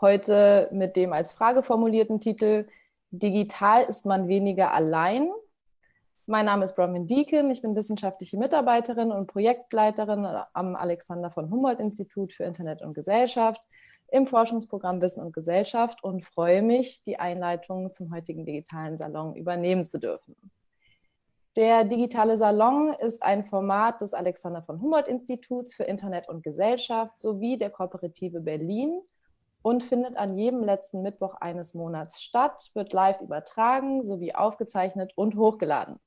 Heute mit dem als Frage formulierten Titel Digital ist man weniger allein. Mein Name ist Bronwyn Deakin, ich bin wissenschaftliche Mitarbeiterin und Projektleiterin am Alexander von Humboldt Institut für Internet und Gesellschaft im Forschungsprogramm Wissen und Gesellschaft und freue mich, die Einleitung zum heutigen digitalen Salon übernehmen zu dürfen. Der digitale Salon ist ein Format des Alexander von Humboldt Instituts für Internet und Gesellschaft sowie der Kooperative Berlin und findet an jedem letzten Mittwoch eines Monats statt, wird live übertragen sowie aufgezeichnet und hochgeladen.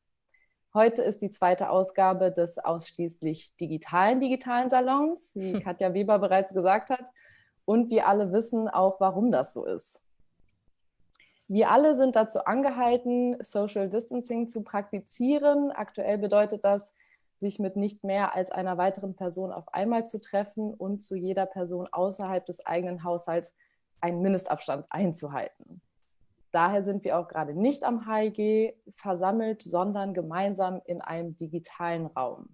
Heute ist die zweite Ausgabe des ausschließlich digitalen digitalen Salons, wie Katja Weber bereits gesagt hat. Und wir alle wissen auch, warum das so ist. Wir alle sind dazu angehalten, Social Distancing zu praktizieren. Aktuell bedeutet das, sich mit nicht mehr als einer weiteren Person auf einmal zu treffen und zu jeder Person außerhalb des eigenen Haushalts einen Mindestabstand einzuhalten. Daher sind wir auch gerade nicht am HIG versammelt, sondern gemeinsam in einem digitalen Raum.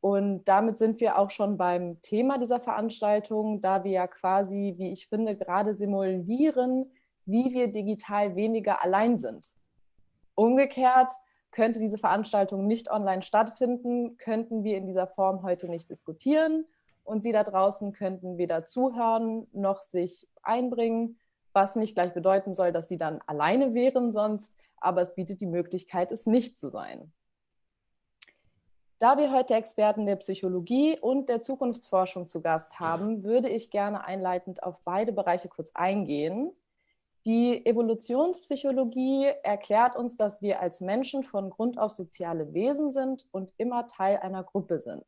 Und damit sind wir auch schon beim Thema dieser Veranstaltung, da wir ja quasi, wie ich finde, gerade simulieren, wie wir digital weniger allein sind. Umgekehrt könnte diese Veranstaltung nicht online stattfinden, könnten wir in dieser Form heute nicht diskutieren und Sie da draußen könnten weder zuhören noch sich einbringen, was nicht gleich bedeuten soll, dass Sie dann alleine wären sonst, aber es bietet die Möglichkeit, es nicht zu sein. Da wir heute Experten der Psychologie und der Zukunftsforschung zu Gast haben, würde ich gerne einleitend auf beide Bereiche kurz eingehen. Die Evolutionspsychologie erklärt uns, dass wir als Menschen von Grund auf soziale Wesen sind und immer Teil einer Gruppe sind.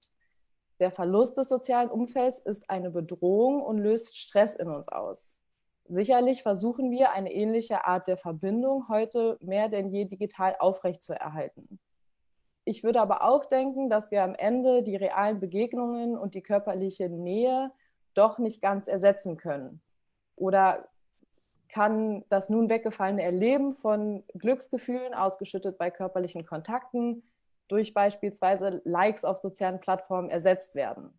Der Verlust des sozialen Umfelds ist eine Bedrohung und löst Stress in uns aus. Sicherlich versuchen wir, eine ähnliche Art der Verbindung heute mehr denn je digital aufrechtzuerhalten. Ich würde aber auch denken, dass wir am Ende die realen Begegnungen und die körperliche Nähe doch nicht ganz ersetzen können. Oder kann das nun weggefallene Erleben von Glücksgefühlen, ausgeschüttet bei körperlichen Kontakten, durch beispielsweise Likes auf sozialen Plattformen ersetzt werden.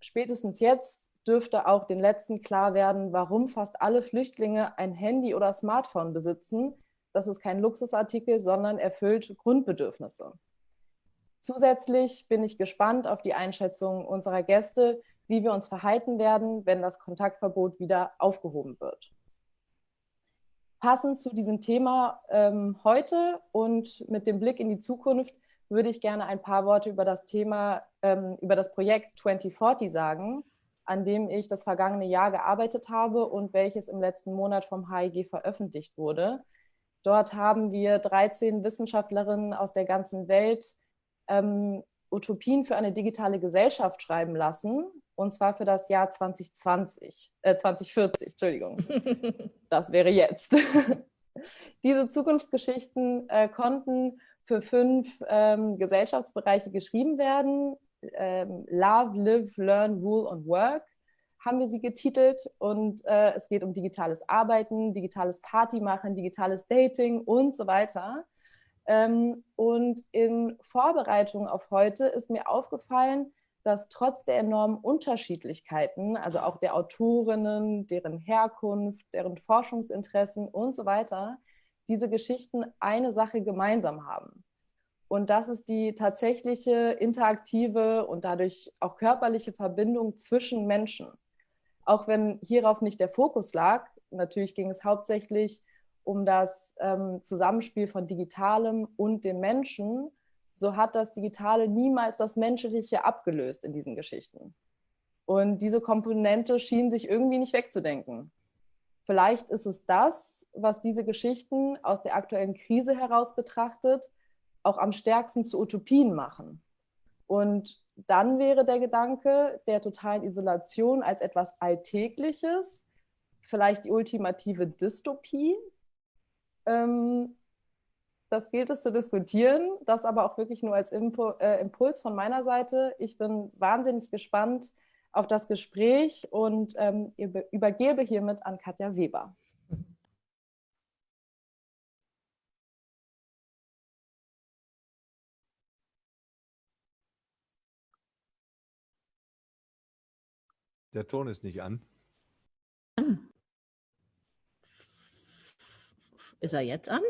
Spätestens jetzt dürfte auch den Letzten klar werden, warum fast alle Flüchtlinge ein Handy oder Smartphone besitzen, das ist kein Luxusartikel, sondern erfüllt Grundbedürfnisse. Zusätzlich bin ich gespannt auf die Einschätzung unserer Gäste, wie wir uns verhalten werden, wenn das Kontaktverbot wieder aufgehoben wird. Passend zu diesem Thema ähm, heute und mit dem Blick in die Zukunft würde ich gerne ein paar Worte über das Thema, ähm, über das Projekt 2040 sagen, an dem ich das vergangene Jahr gearbeitet habe und welches im letzten Monat vom HIG veröffentlicht wurde. Dort haben wir 13 Wissenschaftlerinnen aus der ganzen Welt ähm, Utopien für eine digitale Gesellschaft schreiben lassen, und zwar für das Jahr 2020, äh, 2040, Entschuldigung. das wäre jetzt. Diese Zukunftsgeschichten äh, konnten für fünf ähm, Gesellschaftsbereiche geschrieben werden. Ähm, Love, Live, Learn, Rule und Work haben wir sie getitelt und äh, es geht um digitales Arbeiten, digitales Partymachen, digitales Dating und so weiter. Ähm, und in Vorbereitung auf heute ist mir aufgefallen, dass trotz der enormen Unterschiedlichkeiten, also auch der Autorinnen, deren Herkunft, deren Forschungsinteressen und so weiter, diese Geschichten eine Sache gemeinsam haben. Und das ist die tatsächliche interaktive und dadurch auch körperliche Verbindung zwischen Menschen auch wenn hierauf nicht der Fokus lag. Natürlich ging es hauptsächlich um das ähm, Zusammenspiel von Digitalem und dem Menschen. So hat das Digitale niemals das Menschliche abgelöst in diesen Geschichten. Und diese Komponente schien sich irgendwie nicht wegzudenken. Vielleicht ist es das, was diese Geschichten aus der aktuellen Krise heraus betrachtet, auch am stärksten zu Utopien machen. Und dann wäre der Gedanke der totalen Isolation als etwas Alltägliches, vielleicht die ultimative Dystopie. Ähm, das gilt es zu diskutieren, das aber auch wirklich nur als äh, Impuls von meiner Seite. Ich bin wahnsinnig gespannt auf das Gespräch und ähm, übergebe hiermit an Katja Weber. Der Ton ist nicht an. Ist er jetzt an?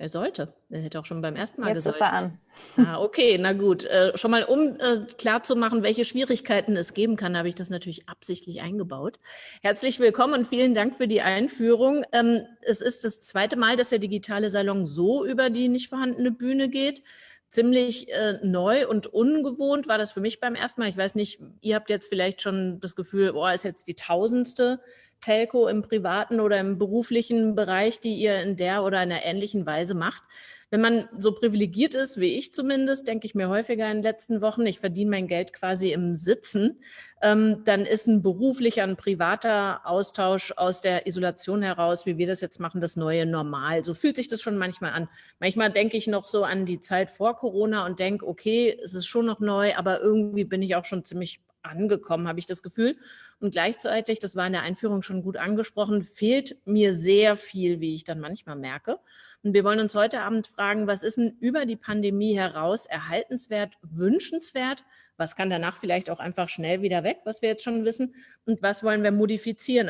Er sollte. Er hätte auch schon beim ersten Mal Jetzt gesagt. Jetzt ist er an. Ah, okay, na gut. Äh, schon mal, um äh, klarzumachen, welche Schwierigkeiten es geben kann, habe ich das natürlich absichtlich eingebaut. Herzlich willkommen und vielen Dank für die Einführung. Ähm, es ist das zweite Mal, dass der digitale Salon so über die nicht vorhandene Bühne geht ziemlich äh, neu und ungewohnt war das für mich beim ersten Mal. Ich weiß nicht, ihr habt jetzt vielleicht schon das Gefühl, boah, ist jetzt die tausendste Telco im privaten oder im beruflichen Bereich, die ihr in der oder einer ähnlichen Weise macht. Wenn man so privilegiert ist, wie ich zumindest, denke ich mir häufiger in den letzten Wochen, ich verdiene mein Geld quasi im Sitzen, ähm, dann ist ein beruflicher, ein privater Austausch aus der Isolation heraus, wie wir das jetzt machen, das neue Normal. So fühlt sich das schon manchmal an. Manchmal denke ich noch so an die Zeit vor Corona und denke, okay, es ist schon noch neu, aber irgendwie bin ich auch schon ziemlich angekommen, habe ich das Gefühl. Und gleichzeitig, das war in der Einführung schon gut angesprochen, fehlt mir sehr viel, wie ich dann manchmal merke. Und wir wollen uns heute Abend fragen, was ist denn über die Pandemie heraus erhaltenswert, wünschenswert? Was kann danach vielleicht auch einfach schnell wieder weg, was wir jetzt schon wissen? Und was wollen wir modifizieren?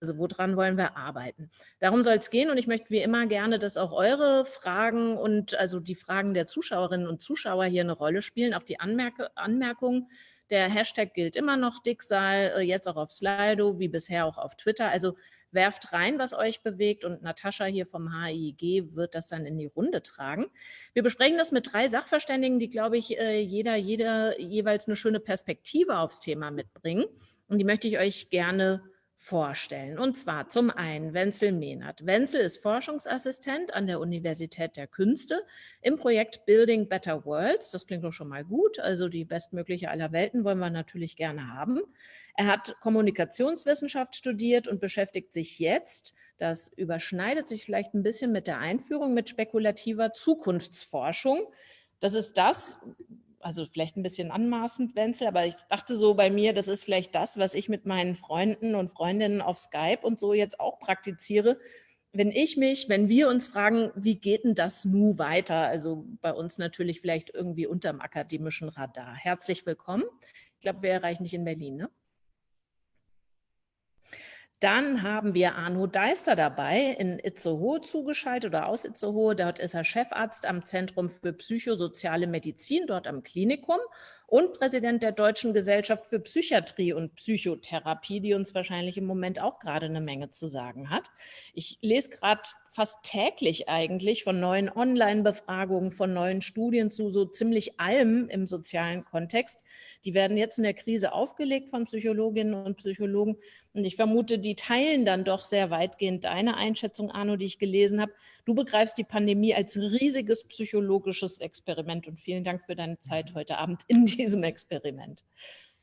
Also woran wollen wir arbeiten? Darum soll es gehen und ich möchte wie immer gerne, dass auch eure Fragen und also die Fragen der Zuschauerinnen und Zuschauer hier eine Rolle spielen, auch die Anmerke, Anmerkungen. Der Hashtag gilt immer noch, Dicksal, äh, jetzt auch auf Slido, wie bisher auch auf Twitter. Also werft rein, was euch bewegt und Natascha hier vom HIG wird das dann in die Runde tragen. Wir besprechen das mit drei Sachverständigen, die, glaube ich, äh, jeder, jeder jeweils eine schöne Perspektive aufs Thema mitbringen. Und die möchte ich euch gerne vorstellen. Und zwar zum einen Wenzel Mehnert. Wenzel ist Forschungsassistent an der Universität der Künste im Projekt Building Better Worlds. Das klingt doch schon mal gut. Also die bestmögliche aller Welten wollen wir natürlich gerne haben. Er hat Kommunikationswissenschaft studiert und beschäftigt sich jetzt, das überschneidet sich vielleicht ein bisschen mit der Einführung, mit spekulativer Zukunftsforschung. Das ist das, also vielleicht ein bisschen anmaßend, Wenzel, aber ich dachte so bei mir, das ist vielleicht das, was ich mit meinen Freunden und Freundinnen auf Skype und so jetzt auch praktiziere. Wenn ich mich, wenn wir uns fragen, wie geht denn das nu weiter? Also bei uns natürlich vielleicht irgendwie unterm akademischen Radar. Herzlich willkommen. Ich glaube, wir erreichen dich in Berlin, ne? Dann haben wir Arno Deister dabei, in Itzehoe zugeschaltet oder aus Itzehoe. Dort ist er Chefarzt am Zentrum für psychosoziale Medizin, dort am Klinikum und Präsident der Deutschen Gesellschaft für Psychiatrie und Psychotherapie, die uns wahrscheinlich im Moment auch gerade eine Menge zu sagen hat. Ich lese gerade fast täglich eigentlich von neuen Online-Befragungen, von neuen Studien zu so ziemlich allem im sozialen Kontext. Die werden jetzt in der Krise aufgelegt von Psychologinnen und Psychologen. Und ich vermute, die teilen dann doch sehr weitgehend deine Einschätzung, Arno, die ich gelesen habe. Du begreifst die Pandemie als riesiges psychologisches Experiment und vielen Dank für deine Zeit heute Abend in diesem Experiment.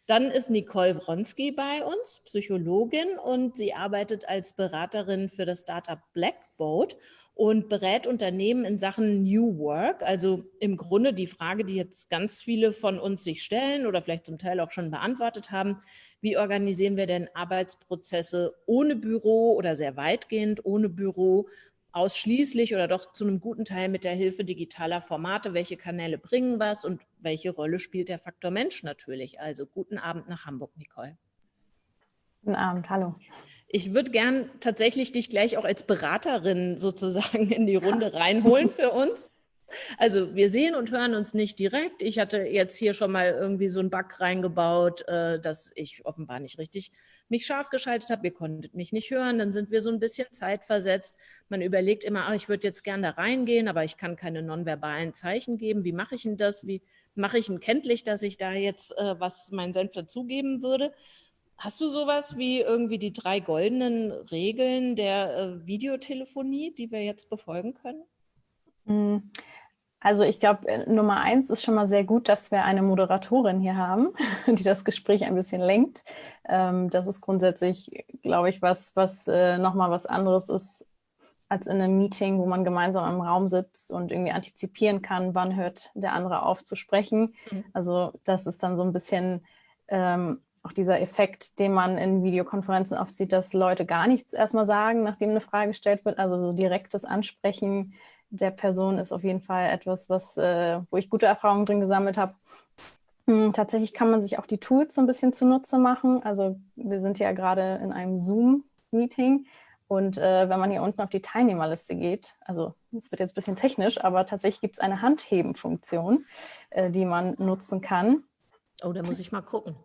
Dann ist Nicole Wronski bei uns, Psychologin, und sie arbeitet als Beraterin für das Startup Blackboat und berät Unternehmen in Sachen New Work. Also im Grunde die Frage, die jetzt ganz viele von uns sich stellen oder vielleicht zum Teil auch schon beantwortet haben, wie organisieren wir denn Arbeitsprozesse ohne Büro oder sehr weitgehend ohne Büro ausschließlich oder doch zu einem guten Teil mit der Hilfe digitaler Formate. Welche Kanäle bringen was und welche Rolle spielt der Faktor Mensch natürlich? Also guten Abend nach Hamburg, Nicole. Guten Abend, hallo. Ich würde gern tatsächlich dich gleich auch als Beraterin sozusagen in die Runde reinholen für uns. Also wir sehen und hören uns nicht direkt. Ich hatte jetzt hier schon mal irgendwie so einen Bug reingebaut, äh, dass ich offenbar nicht richtig mich scharf geschaltet habe. Ihr konntet mich nicht hören. Dann sind wir so ein bisschen zeitversetzt. Man überlegt immer, ach, ich würde jetzt gerne da reingehen, aber ich kann keine nonverbalen Zeichen geben. Wie mache ich denn das? Wie mache ich denn kenntlich, dass ich da jetzt äh, was mein Senf dazugeben würde? Hast du sowas wie irgendwie die drei goldenen Regeln der äh, Videotelefonie, die wir jetzt befolgen können? Also ich glaube, äh, Nummer eins ist schon mal sehr gut, dass wir eine Moderatorin hier haben, die das Gespräch ein bisschen lenkt. Ähm, das ist grundsätzlich, glaube ich, was, was äh, nochmal was anderes ist als in einem Meeting, wo man gemeinsam im Raum sitzt und irgendwie antizipieren kann, wann hört der andere auf zu sprechen. Mhm. Also das ist dann so ein bisschen ähm, auch dieser Effekt, den man in Videokonferenzen oft sieht, dass Leute gar nichts erstmal sagen, nachdem eine Frage gestellt wird. Also so direktes Ansprechen der Person ist auf jeden Fall etwas, was, äh, wo ich gute Erfahrungen drin gesammelt habe. Hm, tatsächlich kann man sich auch die Tools so ein bisschen zunutze machen. Also wir sind ja gerade in einem Zoom-Meeting und äh, wenn man hier unten auf die Teilnehmerliste geht, also es wird jetzt ein bisschen technisch, aber tatsächlich gibt es eine Handheben-Funktion, äh, die man nutzen kann. Oh, da muss ich mal gucken.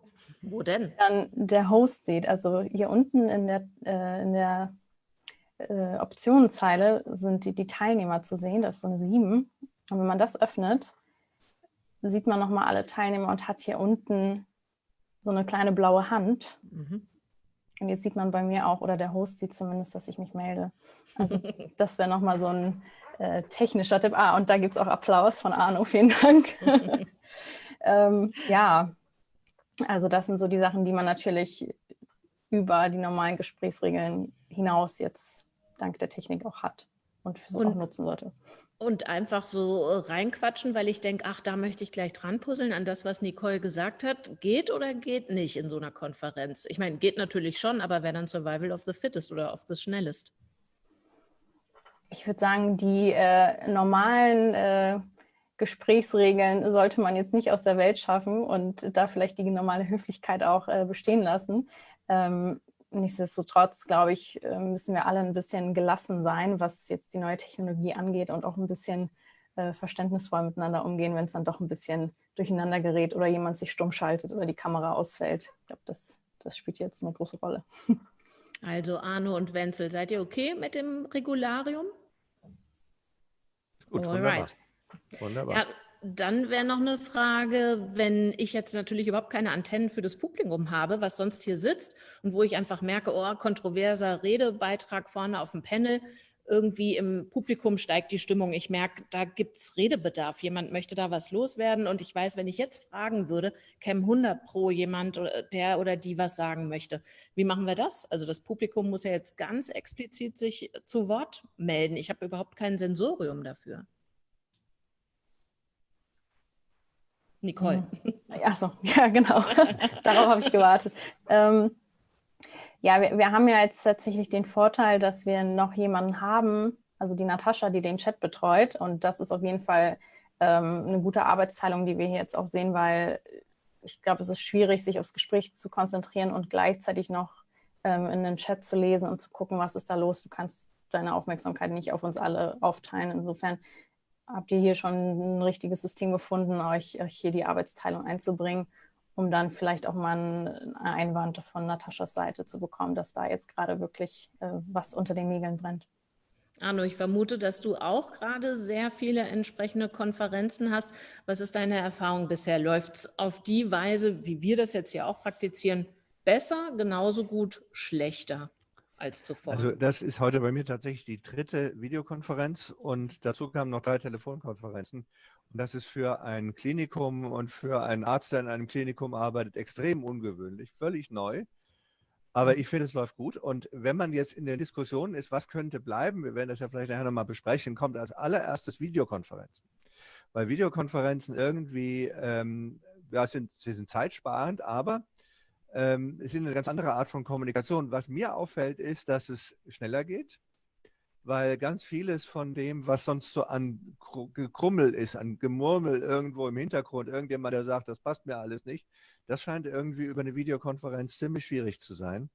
Wo denn? Dann der Host sieht. Also hier unten in der, äh, in der äh, Optionenzeile sind die, die Teilnehmer zu sehen. Das ist so eine 7. Und wenn man das öffnet, sieht man nochmal alle Teilnehmer und hat hier unten so eine kleine blaue Hand. Mhm. Und jetzt sieht man bei mir auch, oder der Host sieht zumindest, dass ich mich melde. Also das wäre nochmal so ein äh, technischer Tipp. Ah, und da gibt es auch Applaus von Arno, vielen Dank. ähm, ja, also das sind so die Sachen, die man natürlich über die normalen Gesprächsregeln hinaus jetzt dank der Technik auch hat und für so auch nutzen sollte. Und einfach so äh, reinquatschen, weil ich denke, ach, da möchte ich gleich dran puzzeln an das, was Nicole gesagt hat. Geht oder geht nicht in so einer Konferenz? Ich meine, geht natürlich schon, aber wer dann Survival of the Fittest oder of the Schnellest? Ich würde sagen, die äh, normalen äh, Gesprächsregeln sollte man jetzt nicht aus der Welt schaffen und da vielleicht die normale Höflichkeit auch äh, bestehen lassen. Ähm, nichtsdestotrotz, glaube ich, äh, müssen wir alle ein bisschen gelassen sein, was jetzt die neue Technologie angeht und auch ein bisschen äh, verständnisvoll miteinander umgehen, wenn es dann doch ein bisschen durcheinander gerät oder jemand sich stumm schaltet oder die Kamera ausfällt. Ich glaube, das, das spielt jetzt eine große Rolle. Also Arno und Wenzel, seid ihr okay mit dem Regularium? Gut, Alright. Wunderbar. Ja, dann wäre noch eine Frage, wenn ich jetzt natürlich überhaupt keine Antennen für das Publikum habe, was sonst hier sitzt und wo ich einfach merke, oh, kontroverser Redebeitrag vorne auf dem Panel, irgendwie im Publikum steigt die Stimmung. Ich merke, da gibt es Redebedarf. Jemand möchte da was loswerden und ich weiß, wenn ich jetzt fragen würde, käme 100 pro jemand, der oder die was sagen möchte. Wie machen wir das? Also das Publikum muss ja jetzt ganz explizit sich zu Wort melden. Ich habe überhaupt kein Sensorium dafür. Nicole. Mhm. Achso, ja, genau. Darauf habe ich gewartet. Ähm, ja, wir, wir, haben ja jetzt tatsächlich den Vorteil, dass wir noch jemanden haben, also die Natascha, die den Chat betreut. Und das ist auf jeden Fall ähm, eine gute Arbeitsteilung, die wir hier jetzt auch sehen, weil ich glaube, es ist schwierig, sich aufs Gespräch zu konzentrieren und gleichzeitig noch ähm, in den Chat zu lesen und zu gucken, was ist da los. Du kannst deine Aufmerksamkeit nicht auf uns alle aufteilen. Insofern habt ihr hier schon ein richtiges System gefunden, euch, euch hier die Arbeitsteilung einzubringen, um dann vielleicht auch mal einen Einwand von Nataschas Seite zu bekommen, dass da jetzt gerade wirklich äh, was unter den Nägeln brennt. Arno, ich vermute, dass du auch gerade sehr viele entsprechende Konferenzen hast. Was ist deine Erfahrung bisher? Läuft es auf die Weise, wie wir das jetzt hier auch praktizieren, besser, genauso gut, schlechter? Als zuvor. Also das ist heute bei mir tatsächlich die dritte Videokonferenz und dazu kamen noch drei Telefonkonferenzen. Und das ist für ein Klinikum und für einen Arzt, der in einem Klinikum arbeitet, extrem ungewöhnlich, völlig neu. Aber ich finde, es läuft gut. Und wenn man jetzt in der Diskussion ist, was könnte bleiben, wir werden das ja vielleicht nachher nochmal besprechen, kommt als allererstes Videokonferenzen. Weil Videokonferenzen irgendwie, ähm, ja, sind, sie sind zeitsparend, aber ähm, es ist eine ganz andere Art von Kommunikation. Was mir auffällt, ist, dass es schneller geht, weil ganz vieles von dem, was sonst so an Gekrummel ist, an Gemurmel irgendwo im Hintergrund, irgendjemand, der sagt, das passt mir alles nicht, das scheint irgendwie über eine Videokonferenz ziemlich schwierig zu sein.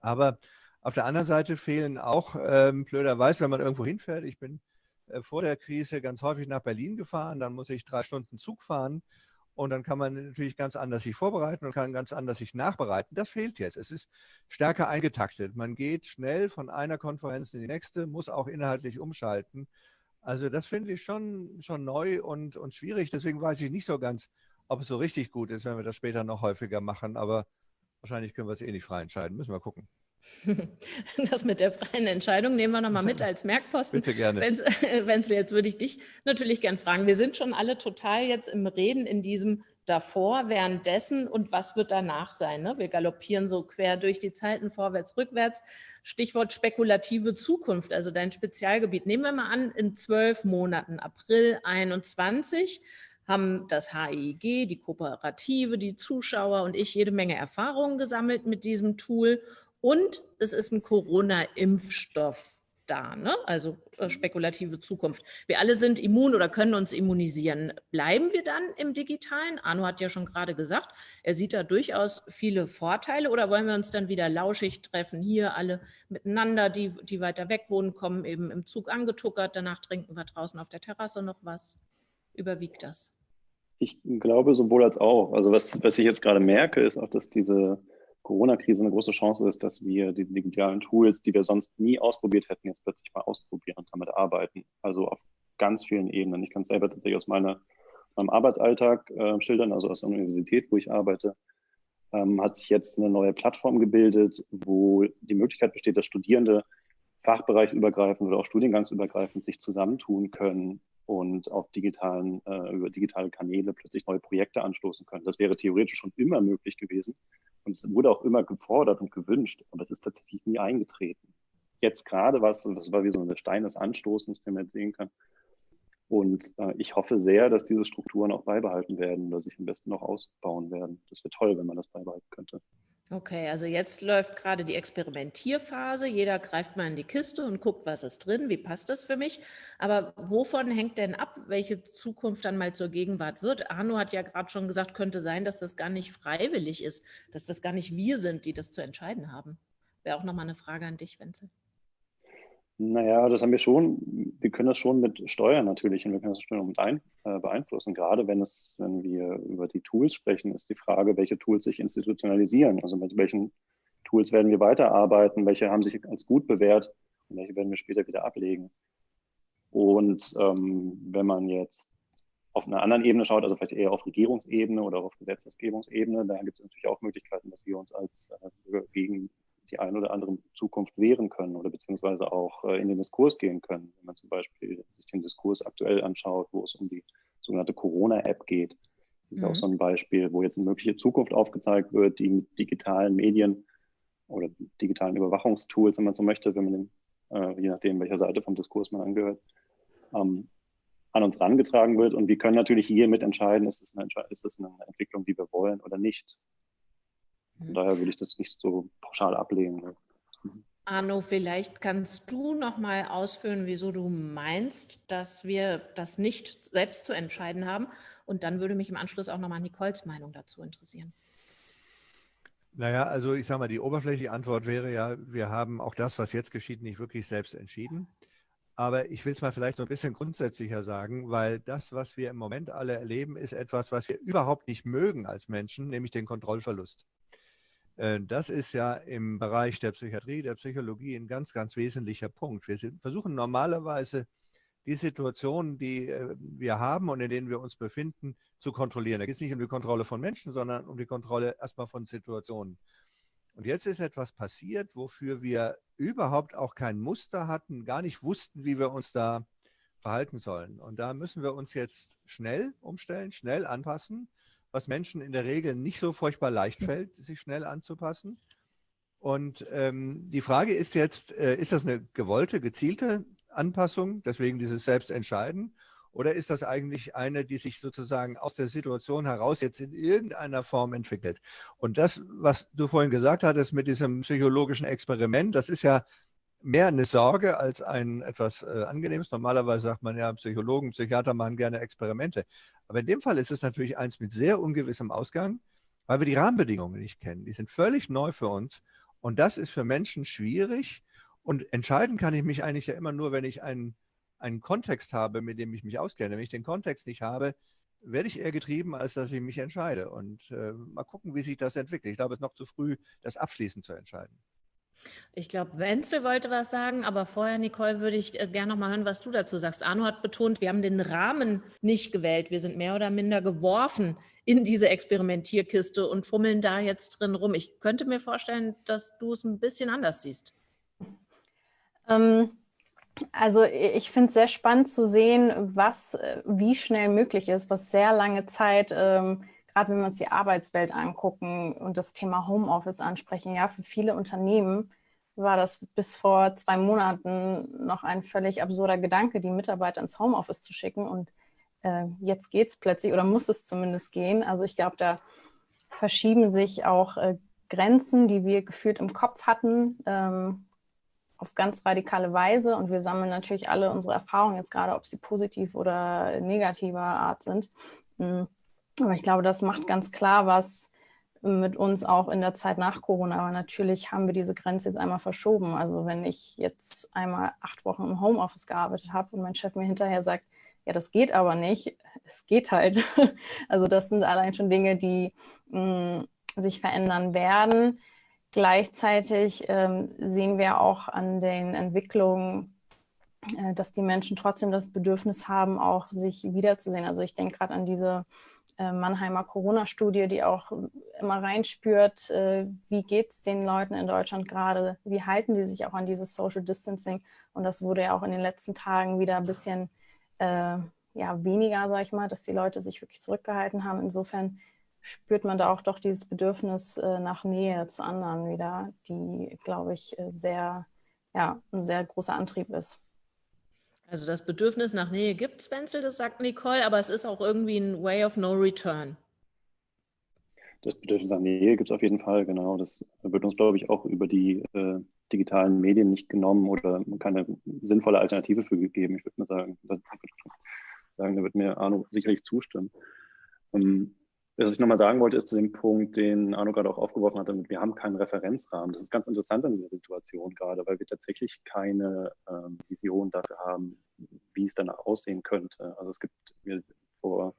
Aber auf der anderen Seite fehlen auch, ähm, blöderweise, wenn man irgendwo hinfährt, ich bin äh, vor der Krise ganz häufig nach Berlin gefahren, dann muss ich drei Stunden Zug fahren und dann kann man natürlich ganz anders sich vorbereiten und kann ganz anders sich nachbereiten. Das fehlt jetzt. Es ist stärker eingetaktet. Man geht schnell von einer Konferenz in die nächste, muss auch inhaltlich umschalten. Also das finde ich schon, schon neu und, und schwierig. Deswegen weiß ich nicht so ganz, ob es so richtig gut ist, wenn wir das später noch häufiger machen. Aber wahrscheinlich können wir es eh nicht frei entscheiden. Müssen wir gucken. Das mit der freien Entscheidung nehmen wir nochmal mit als Merkposten. Bitte gerne. Wenzel, jetzt würde ich dich natürlich gern fragen. Wir sind schon alle total jetzt im Reden in diesem davor, währenddessen und was wird danach sein. Ne? Wir galoppieren so quer durch die Zeiten, vorwärts, rückwärts. Stichwort spekulative Zukunft, also dein Spezialgebiet. Nehmen wir mal an, in zwölf Monaten, April 21, haben das HIG, die Kooperative, die Zuschauer und ich jede Menge Erfahrungen gesammelt mit diesem Tool und es ist ein Corona-Impfstoff da, ne? also äh, spekulative Zukunft. Wir alle sind immun oder können uns immunisieren. Bleiben wir dann im Digitalen? Arno hat ja schon gerade gesagt, er sieht da durchaus viele Vorteile oder wollen wir uns dann wieder lauschig treffen, hier alle miteinander, die, die weiter weg wohnen, kommen eben im Zug angetuckert, danach trinken wir draußen auf der Terrasse noch was. Überwiegt das? Ich glaube sowohl als auch. Also was, was ich jetzt gerade merke, ist auch, dass diese Corona-Krise eine große Chance ist, dass wir die digitalen Tools, die wir sonst nie ausprobiert hätten, jetzt plötzlich mal ausprobieren und damit arbeiten. Also auf ganz vielen Ebenen. Ich kann es selber tatsächlich aus meiner, meinem Arbeitsalltag äh, schildern, also aus der Universität, wo ich arbeite, ähm, hat sich jetzt eine neue Plattform gebildet, wo die Möglichkeit besteht, dass Studierende fachbereichsübergreifend oder auch studiengangsübergreifend sich zusammentun können und auf digitalen, äh, über digitale Kanäle plötzlich neue Projekte anstoßen können. Das wäre theoretisch schon immer möglich gewesen. Und es wurde auch immer gefordert und gewünscht, aber es ist tatsächlich nie eingetreten. Jetzt gerade war es, das war wie so ein Stein des Anstoßens, den man sehen kann. Und äh, ich hoffe sehr, dass diese Strukturen auch beibehalten werden oder sich am besten noch ausbauen werden. Das wäre toll, wenn man das beibehalten könnte. Okay, also jetzt läuft gerade die Experimentierphase. Jeder greift mal in die Kiste und guckt, was ist drin, wie passt das für mich. Aber wovon hängt denn ab, welche Zukunft dann mal zur Gegenwart wird? Arno hat ja gerade schon gesagt, könnte sein, dass das gar nicht freiwillig ist, dass das gar nicht wir sind, die das zu entscheiden haben. Wäre auch nochmal eine Frage an dich, Wenzel. Naja, das haben wir schon, wir können das schon mit steuern natürlich und wir können das schon mit ein, äh, beeinflussen. Gerade wenn es, wenn wir über die Tools sprechen, ist die Frage, welche Tools sich institutionalisieren. Also mit welchen Tools werden wir weiterarbeiten, welche haben sich als gut bewährt und welche werden wir später wieder ablegen. Und ähm, wenn man jetzt auf einer anderen Ebene schaut, also vielleicht eher auf Regierungsebene oder auf Gesetzesgebungsebene, da gibt es natürlich auch Möglichkeiten, dass wir uns als äh, gegen die ein oder andere Zukunft wehren können oder beziehungsweise auch äh, in den Diskurs gehen können. Wenn man zum Beispiel sich den Diskurs aktuell anschaut, wo es um die sogenannte Corona-App geht. Das ist mhm. auch so ein Beispiel, wo jetzt eine mögliche Zukunft aufgezeigt wird, die mit digitalen Medien oder digitalen Überwachungstools, wenn man so möchte, wenn man den, äh, je nachdem, welcher Seite vom Diskurs man angehört, ähm, an uns herangetragen wird. Und wir können natürlich hier mitentscheiden, ist es eine, ist es eine Entwicklung, die wir wollen oder nicht. Von mhm. daher würde ich das nicht so pauschal ablehnen. Ne? Mhm. Arno, vielleicht kannst du noch mal ausführen, wieso du meinst, dass wir das nicht selbst zu entscheiden haben. Und dann würde mich im Anschluss auch noch mal Nicoles Meinung dazu interessieren. Naja, also ich sage mal, die oberflächliche Antwort wäre ja, wir haben auch das, was jetzt geschieht, nicht wirklich selbst entschieden. Aber ich will es mal vielleicht so ein bisschen grundsätzlicher sagen, weil das, was wir im Moment alle erleben, ist etwas, was wir überhaupt nicht mögen als Menschen, nämlich den Kontrollverlust. Äh, das ist ja im Bereich der Psychiatrie, der Psychologie ein ganz, ganz wesentlicher Punkt. Wir versuchen normalerweise die Situationen, die äh, wir haben und in denen wir uns befinden, zu kontrollieren. Da geht es nicht um die Kontrolle von Menschen, sondern um die Kontrolle erstmal von Situationen. Und jetzt ist etwas passiert, wofür wir überhaupt auch kein Muster hatten, gar nicht wussten, wie wir uns da verhalten sollen. Und da müssen wir uns jetzt schnell umstellen, schnell anpassen was Menschen in der Regel nicht so furchtbar leicht fällt, sich schnell anzupassen. Und ähm, die Frage ist jetzt, äh, ist das eine gewollte, gezielte Anpassung, deswegen dieses Selbstentscheiden, oder ist das eigentlich eine, die sich sozusagen aus der Situation heraus jetzt in irgendeiner Form entwickelt? Und das, was du vorhin gesagt hattest mit diesem psychologischen Experiment, das ist ja mehr eine Sorge als ein etwas äh, Angenehmes. Normalerweise sagt man ja, Psychologen, Psychiater machen gerne Experimente. Aber in dem Fall ist es natürlich eins mit sehr ungewissem Ausgang, weil wir die Rahmenbedingungen nicht kennen. Die sind völlig neu für uns. Und das ist für Menschen schwierig. Und entscheiden kann ich mich eigentlich ja immer nur, wenn ich einen, einen Kontext habe, mit dem ich mich auskenne. Wenn ich den Kontext nicht habe, werde ich eher getrieben, als dass ich mich entscheide. Und äh, mal gucken, wie sich das entwickelt. Ich glaube, es ist noch zu früh, das abschließend zu entscheiden. Ich glaube, Wenzel wollte was sagen, aber vorher, Nicole, würde ich äh, gerne noch mal hören, was du dazu sagst. Arno hat betont, wir haben den Rahmen nicht gewählt. Wir sind mehr oder minder geworfen in diese Experimentierkiste und fummeln da jetzt drin rum. Ich könnte mir vorstellen, dass du es ein bisschen anders siehst. Ähm, also ich finde es sehr spannend zu sehen, was äh, wie schnell möglich ist, was sehr lange Zeit ähm, gerade wenn wir uns die Arbeitswelt angucken und das Thema Homeoffice ansprechen, ja, für viele Unternehmen war das bis vor zwei Monaten noch ein völlig absurder Gedanke, die Mitarbeiter ins Homeoffice zu schicken. Und äh, jetzt geht es plötzlich oder muss es zumindest gehen. Also ich glaube, da verschieben sich auch äh, Grenzen, die wir gefühlt im Kopf hatten. Ähm, auf ganz radikale Weise und wir sammeln natürlich alle unsere Erfahrungen jetzt gerade, ob sie positiv oder negativer Art sind. Hm. Aber ich glaube, das macht ganz klar, was mit uns auch in der Zeit nach Corona. Aber natürlich haben wir diese Grenze jetzt einmal verschoben. Also wenn ich jetzt einmal acht Wochen im Homeoffice gearbeitet habe und mein Chef mir hinterher sagt, ja, das geht aber nicht, es geht halt. Also das sind allein schon Dinge, die mh, hm, sich verändern werden. Gleichzeitig ähm, sehen wir auch an den Entwicklungen, äh, dass die Menschen trotzdem das Bedürfnis haben, auch sich wiederzusehen. Also ich denke gerade an diese Mannheimer Corona-Studie, die auch immer reinspürt, äh, wie geht es den Leuten in Deutschland gerade, wie halten die sich auch an dieses Social Distancing. Und das wurde ja auch in den letzten Tagen wieder ein bisschen äh, ja, weniger, sage ich mal, dass die Leute sich wirklich zurückgehalten haben. Insofern spürt man da auch doch dieses Bedürfnis äh, nach Nähe zu anderen wieder, die, glaube ich, äh, sehr, ja, ein sehr großer Antrieb ist. Also das Bedürfnis nach Nähe gibt es, Wenzel, das sagt Nicole, aber es ist auch irgendwie ein Way of No Return. Das Bedürfnis nach Nähe gibt es auf jeden Fall, genau. Das wird uns, glaube ich, auch über die äh, digitalen Medien nicht genommen oder keine sinnvolle Alternative für gegeben. Ich würde mal sagen, das, sagen, da wird mir Arno sicherlich zustimmen. Ähm, was ich nochmal sagen wollte, ist zu dem Punkt, den Arno gerade auch aufgeworfen hat, wir haben keinen Referenzrahmen. Das ist ganz interessant in dieser Situation gerade, weil wir tatsächlich keine ähm, Vision dafür haben, wie es danach aussehen könnte. Also es gibt, wir, vor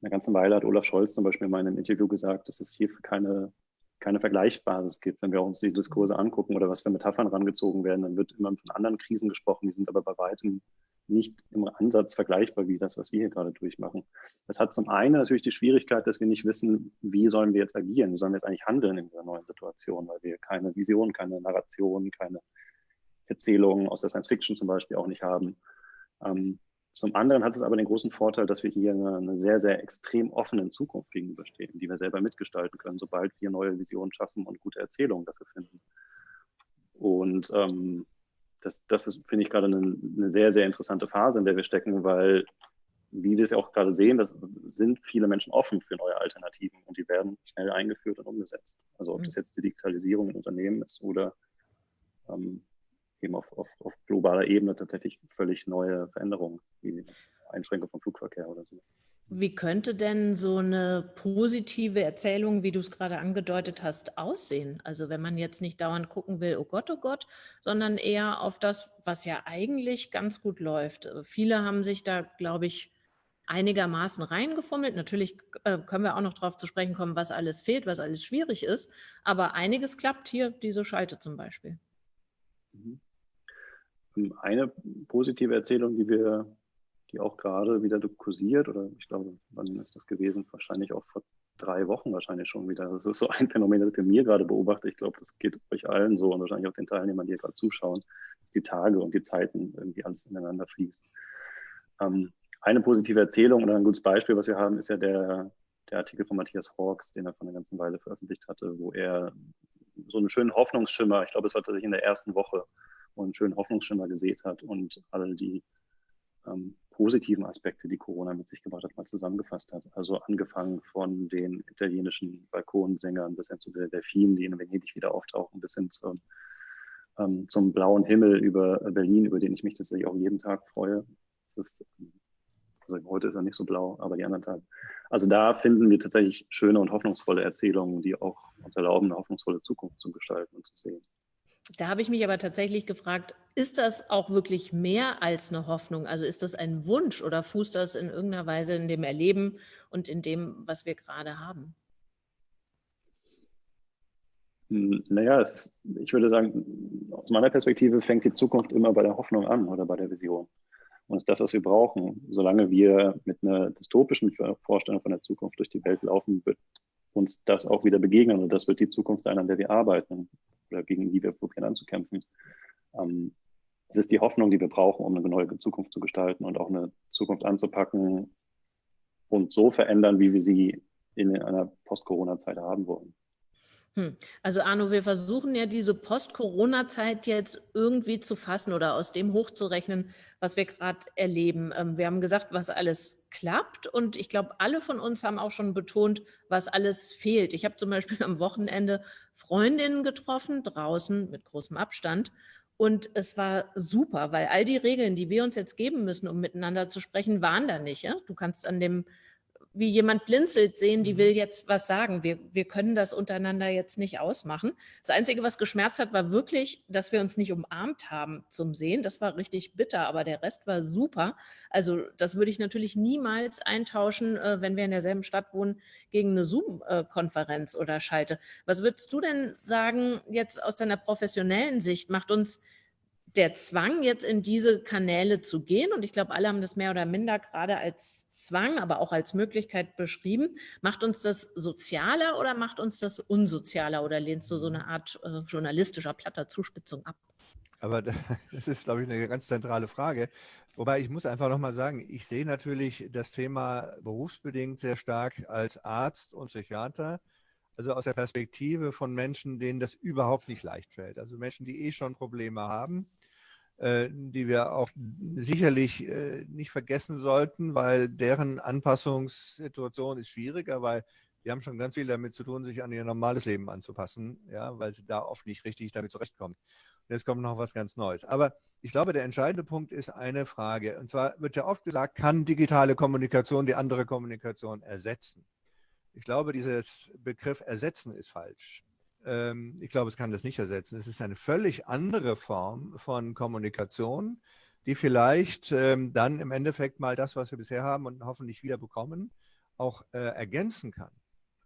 einer ganzen Weile hat Olaf Scholz zum Beispiel in einem Interview gesagt, dass es hier keine, keine Vergleichsbasis gibt. Wenn wir uns die Diskurse angucken oder was für Metaphern rangezogen werden, dann wird immer von anderen Krisen gesprochen, die sind aber bei weitem nicht im Ansatz vergleichbar wie das, was wir hier gerade durchmachen. Das hat zum einen natürlich die Schwierigkeit, dass wir nicht wissen, wie sollen wir jetzt agieren, wie sollen wir jetzt eigentlich handeln in dieser neuen Situation, weil wir keine Vision, keine Narration, keine Erzählungen aus der Science Fiction zum Beispiel auch nicht haben. Ähm, zum anderen hat es aber den großen Vorteil, dass wir hier eine, eine, sehr, sehr extrem offenen Zukunft gegenüberstehen, die wir selber mitgestalten können, sobald wir neue Visionen schaffen und gute Erzählungen dafür finden. Und ähm, das, das ist, finde ich, gerade eine, eine, sehr, sehr interessante Phase, in der wir stecken, weil, wie wir es ja auch gerade sehen, das sind viele Menschen offen für neue Alternativen und die werden schnell eingeführt und umgesetzt. Also ob das mhm. jetzt die Digitalisierung in Unternehmen ist oder ähm, eben auf, auf, auf globaler Ebene tatsächlich völlig neue Veränderungen, wie Einschränkung vom Flugverkehr oder so. Wie könnte denn so eine positive Erzählung, wie du es gerade angedeutet hast, aussehen? Also wenn man jetzt nicht dauernd gucken will, oh Gott, oh Gott, sondern eher auf das, was ja eigentlich ganz gut läuft. Viele haben sich da, glaube ich, einigermaßen reingefummelt. Natürlich äh, können wir auch noch darauf zu sprechen kommen, was alles fehlt, was alles schwierig ist. Aber einiges klappt hier, diese Schalte zum Beispiel. Mhm. Eine positive Erzählung, die wir die auch gerade wieder kursiert oder ich glaube, wann ist das gewesen? Wahrscheinlich auch vor drei Wochen wahrscheinlich schon wieder. Das ist so ein Phänomen, das ich bei mir gerade beobachte. Ich glaube, das geht euch allen so und wahrscheinlich auch den Teilnehmern, die hier gerade zuschauen, dass die Tage und die Zeiten irgendwie alles ineinander fließt. Ähm, eine positive Erzählung oder ein gutes Beispiel, was wir haben, ist ja der, der Artikel von Matthias Hawks, den er vor einer ganzen Weile veröffentlicht hatte, wo er so einen schönen Hoffnungsschimmer, ich glaube, es war tatsächlich in der ersten Woche, wo einen schönen Hoffnungsschimmer gesät hat und alle die ähm, positiven Aspekte, die Corona mit sich gebracht hat, mal zusammengefasst hat. Also angefangen von den italienischen Balkonsängern bis hin zu den Delfinen, die in Venedig wieder auftauchen, bis hin zum, ähm, zum blauen Himmel über Berlin, über den ich mich tatsächlich auch jeden Tag freue. Ist, also heute ist er nicht so blau, aber die anderen Tage. Also da finden wir tatsächlich schöne und hoffnungsvolle Erzählungen, die auch uns erlauben, eine hoffnungsvolle Zukunft zu gestalten und zu sehen. Da habe ich mich aber tatsächlich gefragt, ist das auch wirklich mehr als eine Hoffnung? Also ist das ein Wunsch oder fußt das in irgendeiner Weise in dem Erleben und in dem, was wir gerade haben? Hm, naja, ist, ich würde sagen, aus meiner Perspektive fängt die Zukunft immer bei der Hoffnung an oder bei der Vision. Und ist das, was wir brauchen. Solange wir mit einer dystopischen Vorstellung von der Zukunft durch die Welt laufen, wird uns das auch wieder begegnen. Und das wird die Zukunft sein, an der wir arbeiten oder gegen die wir probieren anzukämpfen. Ähm, es ist die Hoffnung, die wir brauchen, um eine neue Zukunft zu gestalten und auch eine Zukunft anzupacken und so verändern, wie wir sie in einer Post-Corona-Zeit haben wollen. Hm. Also Arno, wir versuchen ja diese Post-Corona-Zeit jetzt irgendwie zu fassen oder aus dem hochzurechnen, was wir gerade erleben. Ähm, wir haben gesagt, was alles klappt und ich glaube, alle von uns haben auch schon betont, was alles fehlt. Ich habe zum Beispiel am Wochenende Freundinnen getroffen, draußen mit großem Abstand Und es war super, weil all die Regeln, die wir uns jetzt geben müssen, um miteinander zu sprechen, waren da nicht. Ja? Du kannst an dem wie jemand blinzelt sehen, die mhm. will jetzt was sagen. Wir, wir können das untereinander jetzt nicht ausmachen. Das Einzige, was geschmerzt hat, war wirklich, dass wir uns nicht umarmt haben zum Sehen. Das war richtig bitter, aber der Rest war super. Also das würde ich natürlich niemals eintauschen, äh, wenn wir in derselben Stadt wohnen, gegen eine Zoom-Konferenz oder Schalte. Was würdest du denn sagen, jetzt aus deiner professionellen Sicht, macht uns der Zwang, jetzt in diese Kanäle zu gehen, und ich glaube, alle haben das mehr oder minder gerade als Zwang, aber auch als Möglichkeit beschrieben, macht uns das sozialer oder macht uns das unsozialer oder lehnst du so eine Art äh, journalistischer platter Zuspitzung ab? Aber das ist, glaube ich, eine ganz zentrale Frage. Wobei ich muss einfach nochmal sagen, ich sehe natürlich das Thema berufsbedingt sehr stark als Arzt und Psychiater. Also aus der Perspektive von Menschen, denen das überhaupt nicht leicht fällt. Also Menschen, die eh schon Probleme haben die wir auch sicherlich äh, nicht vergessen sollten, weil deren Anpassungssituation ist schwieriger, weil die haben schon ganz viel damit zu tun, sich an ihr normales Leben anzupassen, ja, weil sie da oft nicht richtig damit zurechtkommen. Und jetzt kommt noch was ganz Neues. Aber ich glaube, der entscheidende Punkt ist eine Frage. Und zwar wird ja oft gesagt, kann digitale Kommunikation die andere Kommunikation ersetzen? Ich glaube, dieses Begriff ersetzen ist falsch. Ähm, ich glaube, es kann das nicht ersetzen. Es ist eine völlig andere Form von Kommunikation, die vielleicht ähm, dann im Endeffekt mal das, was wir bisher haben und hoffentlich wieder bekommen, auch äh, ergänzen kann.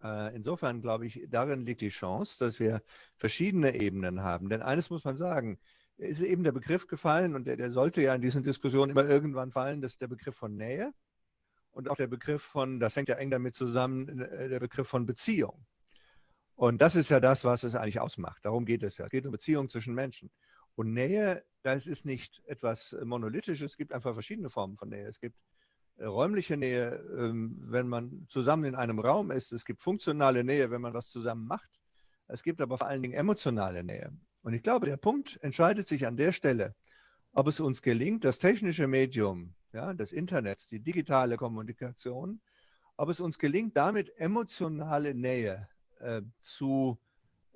Äh, insofern glaube ich, darin liegt die Chance, dass wir verschiedene Ebenen haben. Denn eines muss man sagen, ist eben der Begriff gefallen und der, der sollte ja in diesen Diskussionen immer irgendwann fallen, das ist der Begriff von Nähe und auch der Begriff von, das hängt ja eng damit zusammen, äh, der Begriff von Beziehung. Und das ist ja das, was es eigentlich ausmacht. Darum geht es ja. Es geht um Beziehungen zwischen Menschen. Und Nähe, das ist nicht etwas Monolithisches. Es gibt einfach verschiedene Formen von Nähe. Es gibt äh, räumliche Nähe, ähm, wenn man zusammen in einem Raum ist. Es gibt funktionale Nähe, wenn man was zusammen macht. Es gibt aber vor allen Dingen emotionale Nähe. Und ich glaube, der Punkt entscheidet sich an der Stelle, ob es uns gelingt, das technische Medium ja, des Internets, die digitale Kommunikation, ob es uns gelingt, damit emotionale Nähe äh, zu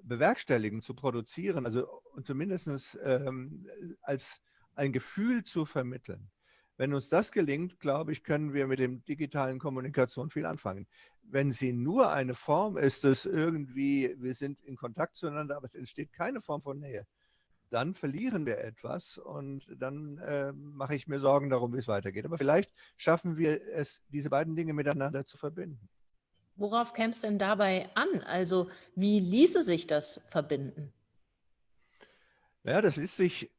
bewerkstelligen, zu produzieren, also zumindest ähm, als ein Gefühl zu vermitteln. Wenn uns das gelingt, glaube ich, können wir mit dem digitalen Kommunikation viel anfangen. Wenn sie nur eine Form ist, dass irgendwie wir sind in Kontakt zueinander, aber es entsteht keine Form von Nähe, dann verlieren wir etwas und dann äh, mache ich mir Sorgen darum, wie es weitergeht. Aber vielleicht schaffen wir es, diese beiden Dinge miteinander zu verbinden. Worauf käme es denn dabei an? Also wie ließe sich das verbinden? Ja, das ließ sich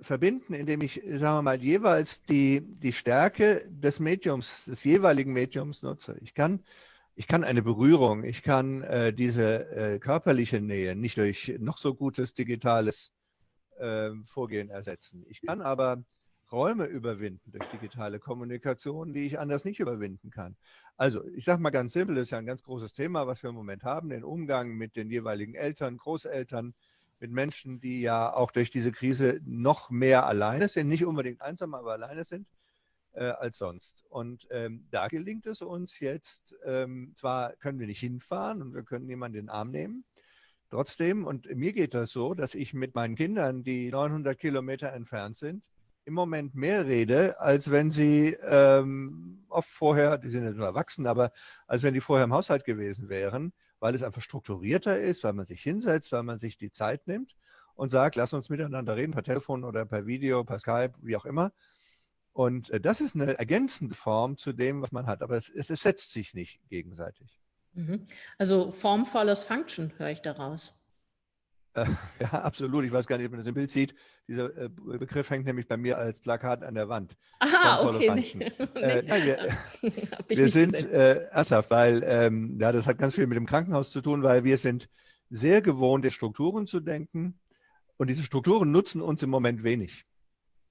verbinden, indem ich, sagen wir mal, jeweils die, die Stärke des Mediums, des jeweiligen Mediums nutze. Ich kann, ich kann eine Berührung, ich kann äh, diese äh, körperliche Nähe nicht durch noch so gutes digitales äh, Vorgehen ersetzen. Ich kann aber Räume überwinden durch digitale Kommunikation, die ich anders nicht überwinden kann. Also ich sage mal ganz simpel, das ist ja ein ganz großes Thema, was wir im Moment haben, den Umgang mit den jeweiligen Eltern, Großeltern, mit Menschen, die ja auch durch diese Krise noch mehr alleine sind, nicht unbedingt einsam, aber alleine sind äh, als sonst. Und ähm, da gelingt es uns jetzt, ähm, zwar können wir nicht hinfahren und wir können niemanden in den Arm nehmen, trotzdem, und mir geht das so, dass ich mit meinen Kindern, die 900 Kilometer entfernt sind, im Moment mehr rede, als wenn sie ähm, oft vorher, die sind ja nur erwachsen, aber als wenn die vorher im Haushalt gewesen wären, weil es einfach strukturierter ist, weil man sich hinsetzt, weil man sich die Zeit nimmt und sagt, lass uns miteinander reden, per Telefon oder per Video, per Skype, wie auch immer. Und äh, das ist eine ergänzende Form zu dem, was man hat, aber es, es, es setzt sich nicht gegenseitig. Mhm. Also Form follows Function, höre ich daraus. Äh, ja, absolut. Ich weiß gar nicht, ob man das im Bild sieht. Dieser äh, Begriff hängt nämlich bei mir als Plakat an der Wand. Aha, okay. Nee. Äh, nein, wir, wir sind äh, ernsthaft, weil ähm, ja, das hat ganz viel mit dem Krankenhaus zu tun, weil wir sind sehr gewohnt, in Strukturen zu denken. Und diese Strukturen nutzen uns im Moment wenig,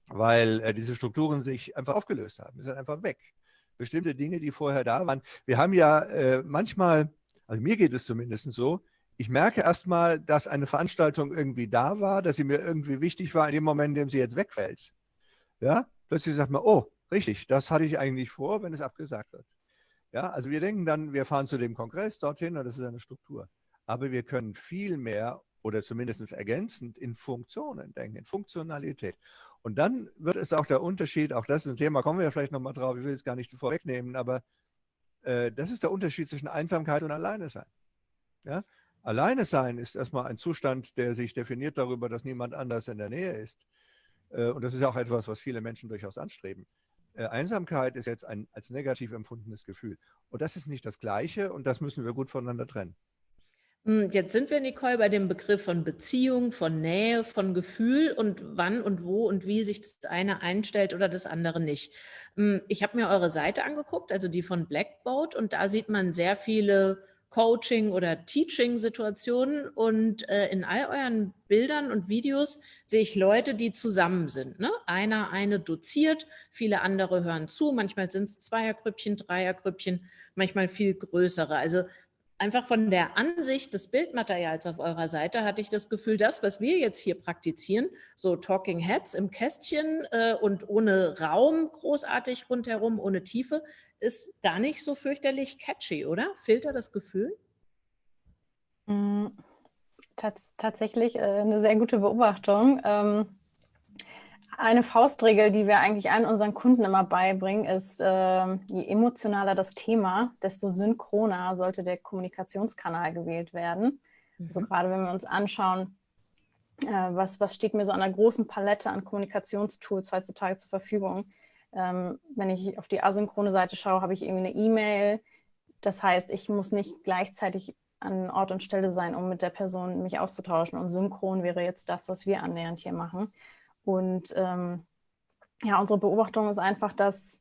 weil äh, diese Strukturen sich einfach aufgelöst haben. Sie sind einfach weg. Bestimmte Dinge, die vorher da waren. Wir haben ja äh, manchmal, also mir geht es zumindest so, ich merke erstmal, dass eine Veranstaltung irgendwie da war, dass sie mir irgendwie wichtig war in dem Moment, in dem sie jetzt wegfällt. Ja, plötzlich sagt man, oh, richtig, das hatte ich eigentlich vor, wenn es abgesagt wird. Ja, also wir denken dann, wir fahren zu dem Kongress dorthin und das ist eine Struktur. Aber wir können viel mehr oder zumindest ergänzend in Funktionen denken, in Funktionalität. Und dann wird es auch der Unterschied, auch das ist ein Thema, kommen wir vielleicht nochmal drauf, ich will es gar nicht vorwegnehmen, aber äh, das ist der Unterschied zwischen Einsamkeit und Alleine sein. Ja? Alleine sein ist erstmal ein Zustand, der sich definiert darüber, dass niemand anders in der Nähe ist. Äh, und das ist auch etwas, was viele Menschen durchaus anstreben. Äh, Einsamkeit ist jetzt ein als negativ empfundenes Gefühl. Und das ist nicht das Gleiche und das müssen wir gut voneinander trennen. Hm, jetzt sind wir, Nicole, bei dem Begriff von Beziehung, von Nähe, von Gefühl und wann und wo und wie sich das eine einstellt oder das andere nicht. Hm, ich habe mir eure Seite angeguckt, also die von Blackboat, und da sieht man sehr viele Coaching- oder Teaching-Situationen und äh, in all euren Bildern und Videos sehe ich Leute, die zusammen sind. Ne? Einer, eine doziert, viele andere hören zu, manchmal sind es Zweiergrüppchen, Dreiergrüppchen, manchmal viel größere. Also einfach von der Ansicht des Bildmaterials auf eurer Seite hatte ich das Gefühl, das, was wir jetzt hier praktizieren, so Talking Heads im Kästchen äh, und ohne Raum großartig rundherum, ohne Tiefe, ist gar nicht so fürchterlich catchy, oder? Filter das Gefühl? Mm, tats tatsächlich äh, eine sehr gute Beobachtung. Ähm eine Faustregel, die wir eigentlich allen unseren Kunden immer beibringen, ist, äh, je emotionaler das Thema, desto synchroner sollte der Kommunikationskanal gewählt werden. Mhm. Also gerade wenn wir uns anschauen, äh, was, was steht mir so an einer großen Palette an Kommunikationstools heutzutage zur Verfügung. Ähm, wenn ich auf die asynchrone Seite schaue, habe ich irgendwie eine E-Mail. Das heißt, ich muss nicht gleichzeitig an Ort und Stelle sein, um mit der Person mich auszutauschen. Und synchron wäre jetzt das, was wir annähernd hier machen. Und ähm, ja, unsere Beobachtung ist einfach, dass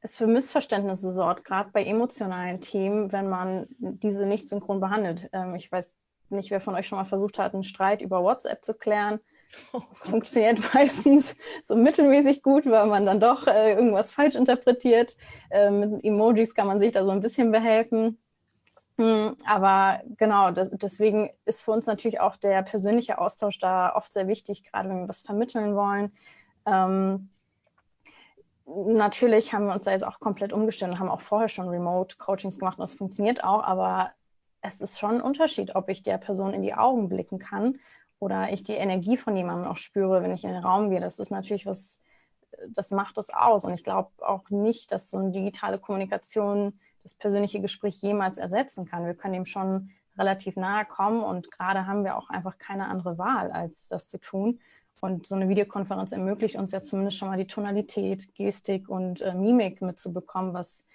es für Missverständnisse sorgt, gerade bei emotionalen Themen, wenn man diese nicht synchron behandelt. Ähm, ich weiß nicht, wer von euch schon mal versucht hat, einen Streit über WhatsApp zu klären. Funktioniert meistens so mittelmäßig gut, weil man dann doch äh, irgendwas falsch interpretiert. Äh, mit Emojis kann man sich da so ein bisschen behelfen. Hm, aber genau, das, deswegen ist für uns natürlich auch der persönliche Austausch da oft sehr wichtig, gerade wenn wir was vermitteln wollen. Ähm, natürlich haben wir uns da jetzt auch komplett umgestellt und haben auch vorher schon Remote-Coachings gemacht und das funktioniert auch, aber es ist schon ein Unterschied, ob ich der Person in die Augen blicken kann oder ich die Energie von jemandem auch spüre, wenn ich in den Raum gehe. Das ist natürlich was, das macht es aus. Und ich glaube auch nicht, dass so eine digitale Kommunikation das persönliche Gespräch jemals ersetzen kann. Wir können ihm schon relativ nahe kommen und gerade haben wir auch einfach keine andere Wahl, als das zu tun. Und so eine Videokonferenz ermöglicht uns ja zumindest schon mal die Tonalität, Gestik und äh, Mimik mitzubekommen, was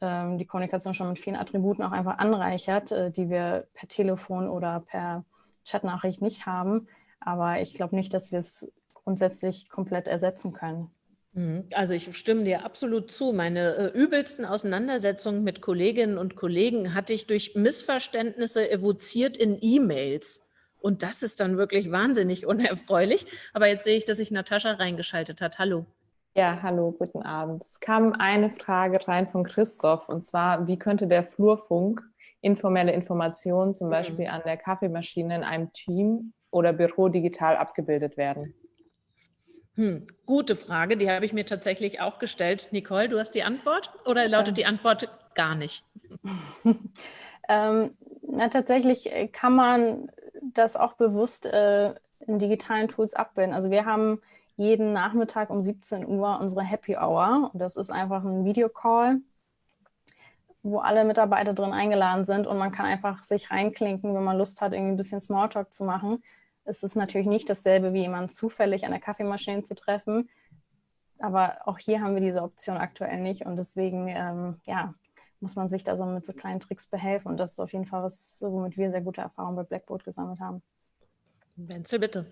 ähm, die Kommunikation schon mit vielen Attributen auch einfach anreichert, äh, die wir per Telefon oder per Chatnachricht nicht haben. Aber ich glaube nicht, dass wir es grundsätzlich komplett ersetzen können. Mhm. Also ich stimme dir absolut zu. Meine äh, übelsten Auseinandersetzungen mit Kolleginnen und Kollegen hatte ich durch Missverständnisse evoziert in E-Mails. Und das ist dann wirklich wahnsinnig unerfreulich. Aber jetzt sehe ich, dass sich Natascha reingeschaltet hat. Hallo. Ja, hallo, guten Abend. Es kam eine Frage rein von Christoph und zwar, wie könnte der Flurfunk informelle Informationen zum mhm. Beispiel mhm. an der Kaffeemaschine in einem Team oder Büro digital abgebildet werden? Hm, gute Frage, die habe ich mir tatsächlich auch gestellt. Nicole, du hast die Antwort oder lautet die Antwort gar nicht? ähm, na, tatsächlich äh, kann man das auch bewusst äh, in digitalen Tools abbilden. Also wir haben jeden Nachmittag um 17 Uhr unsere Happy Hour. Und das ist einfach ein Videocall, wo alle Mitarbeiter drin eingeladen sind und man kann einfach sich reinklinken, wenn man Lust hat, irgendwie ein bisschen Smalltalk zu machen ist es natürlich nicht dasselbe, wie jemanden zufällig an der Kaffeemaschine zu treffen. Aber auch hier haben wir diese Option aktuell nicht und deswegen ähm, ja, muss man sich da so mit so kleinen Tricks behelfen. Und das ist auf jeden Fall was, womit wir sehr gute Erfahrungen bei Blackboard gesammelt haben. Wenzel, bitte.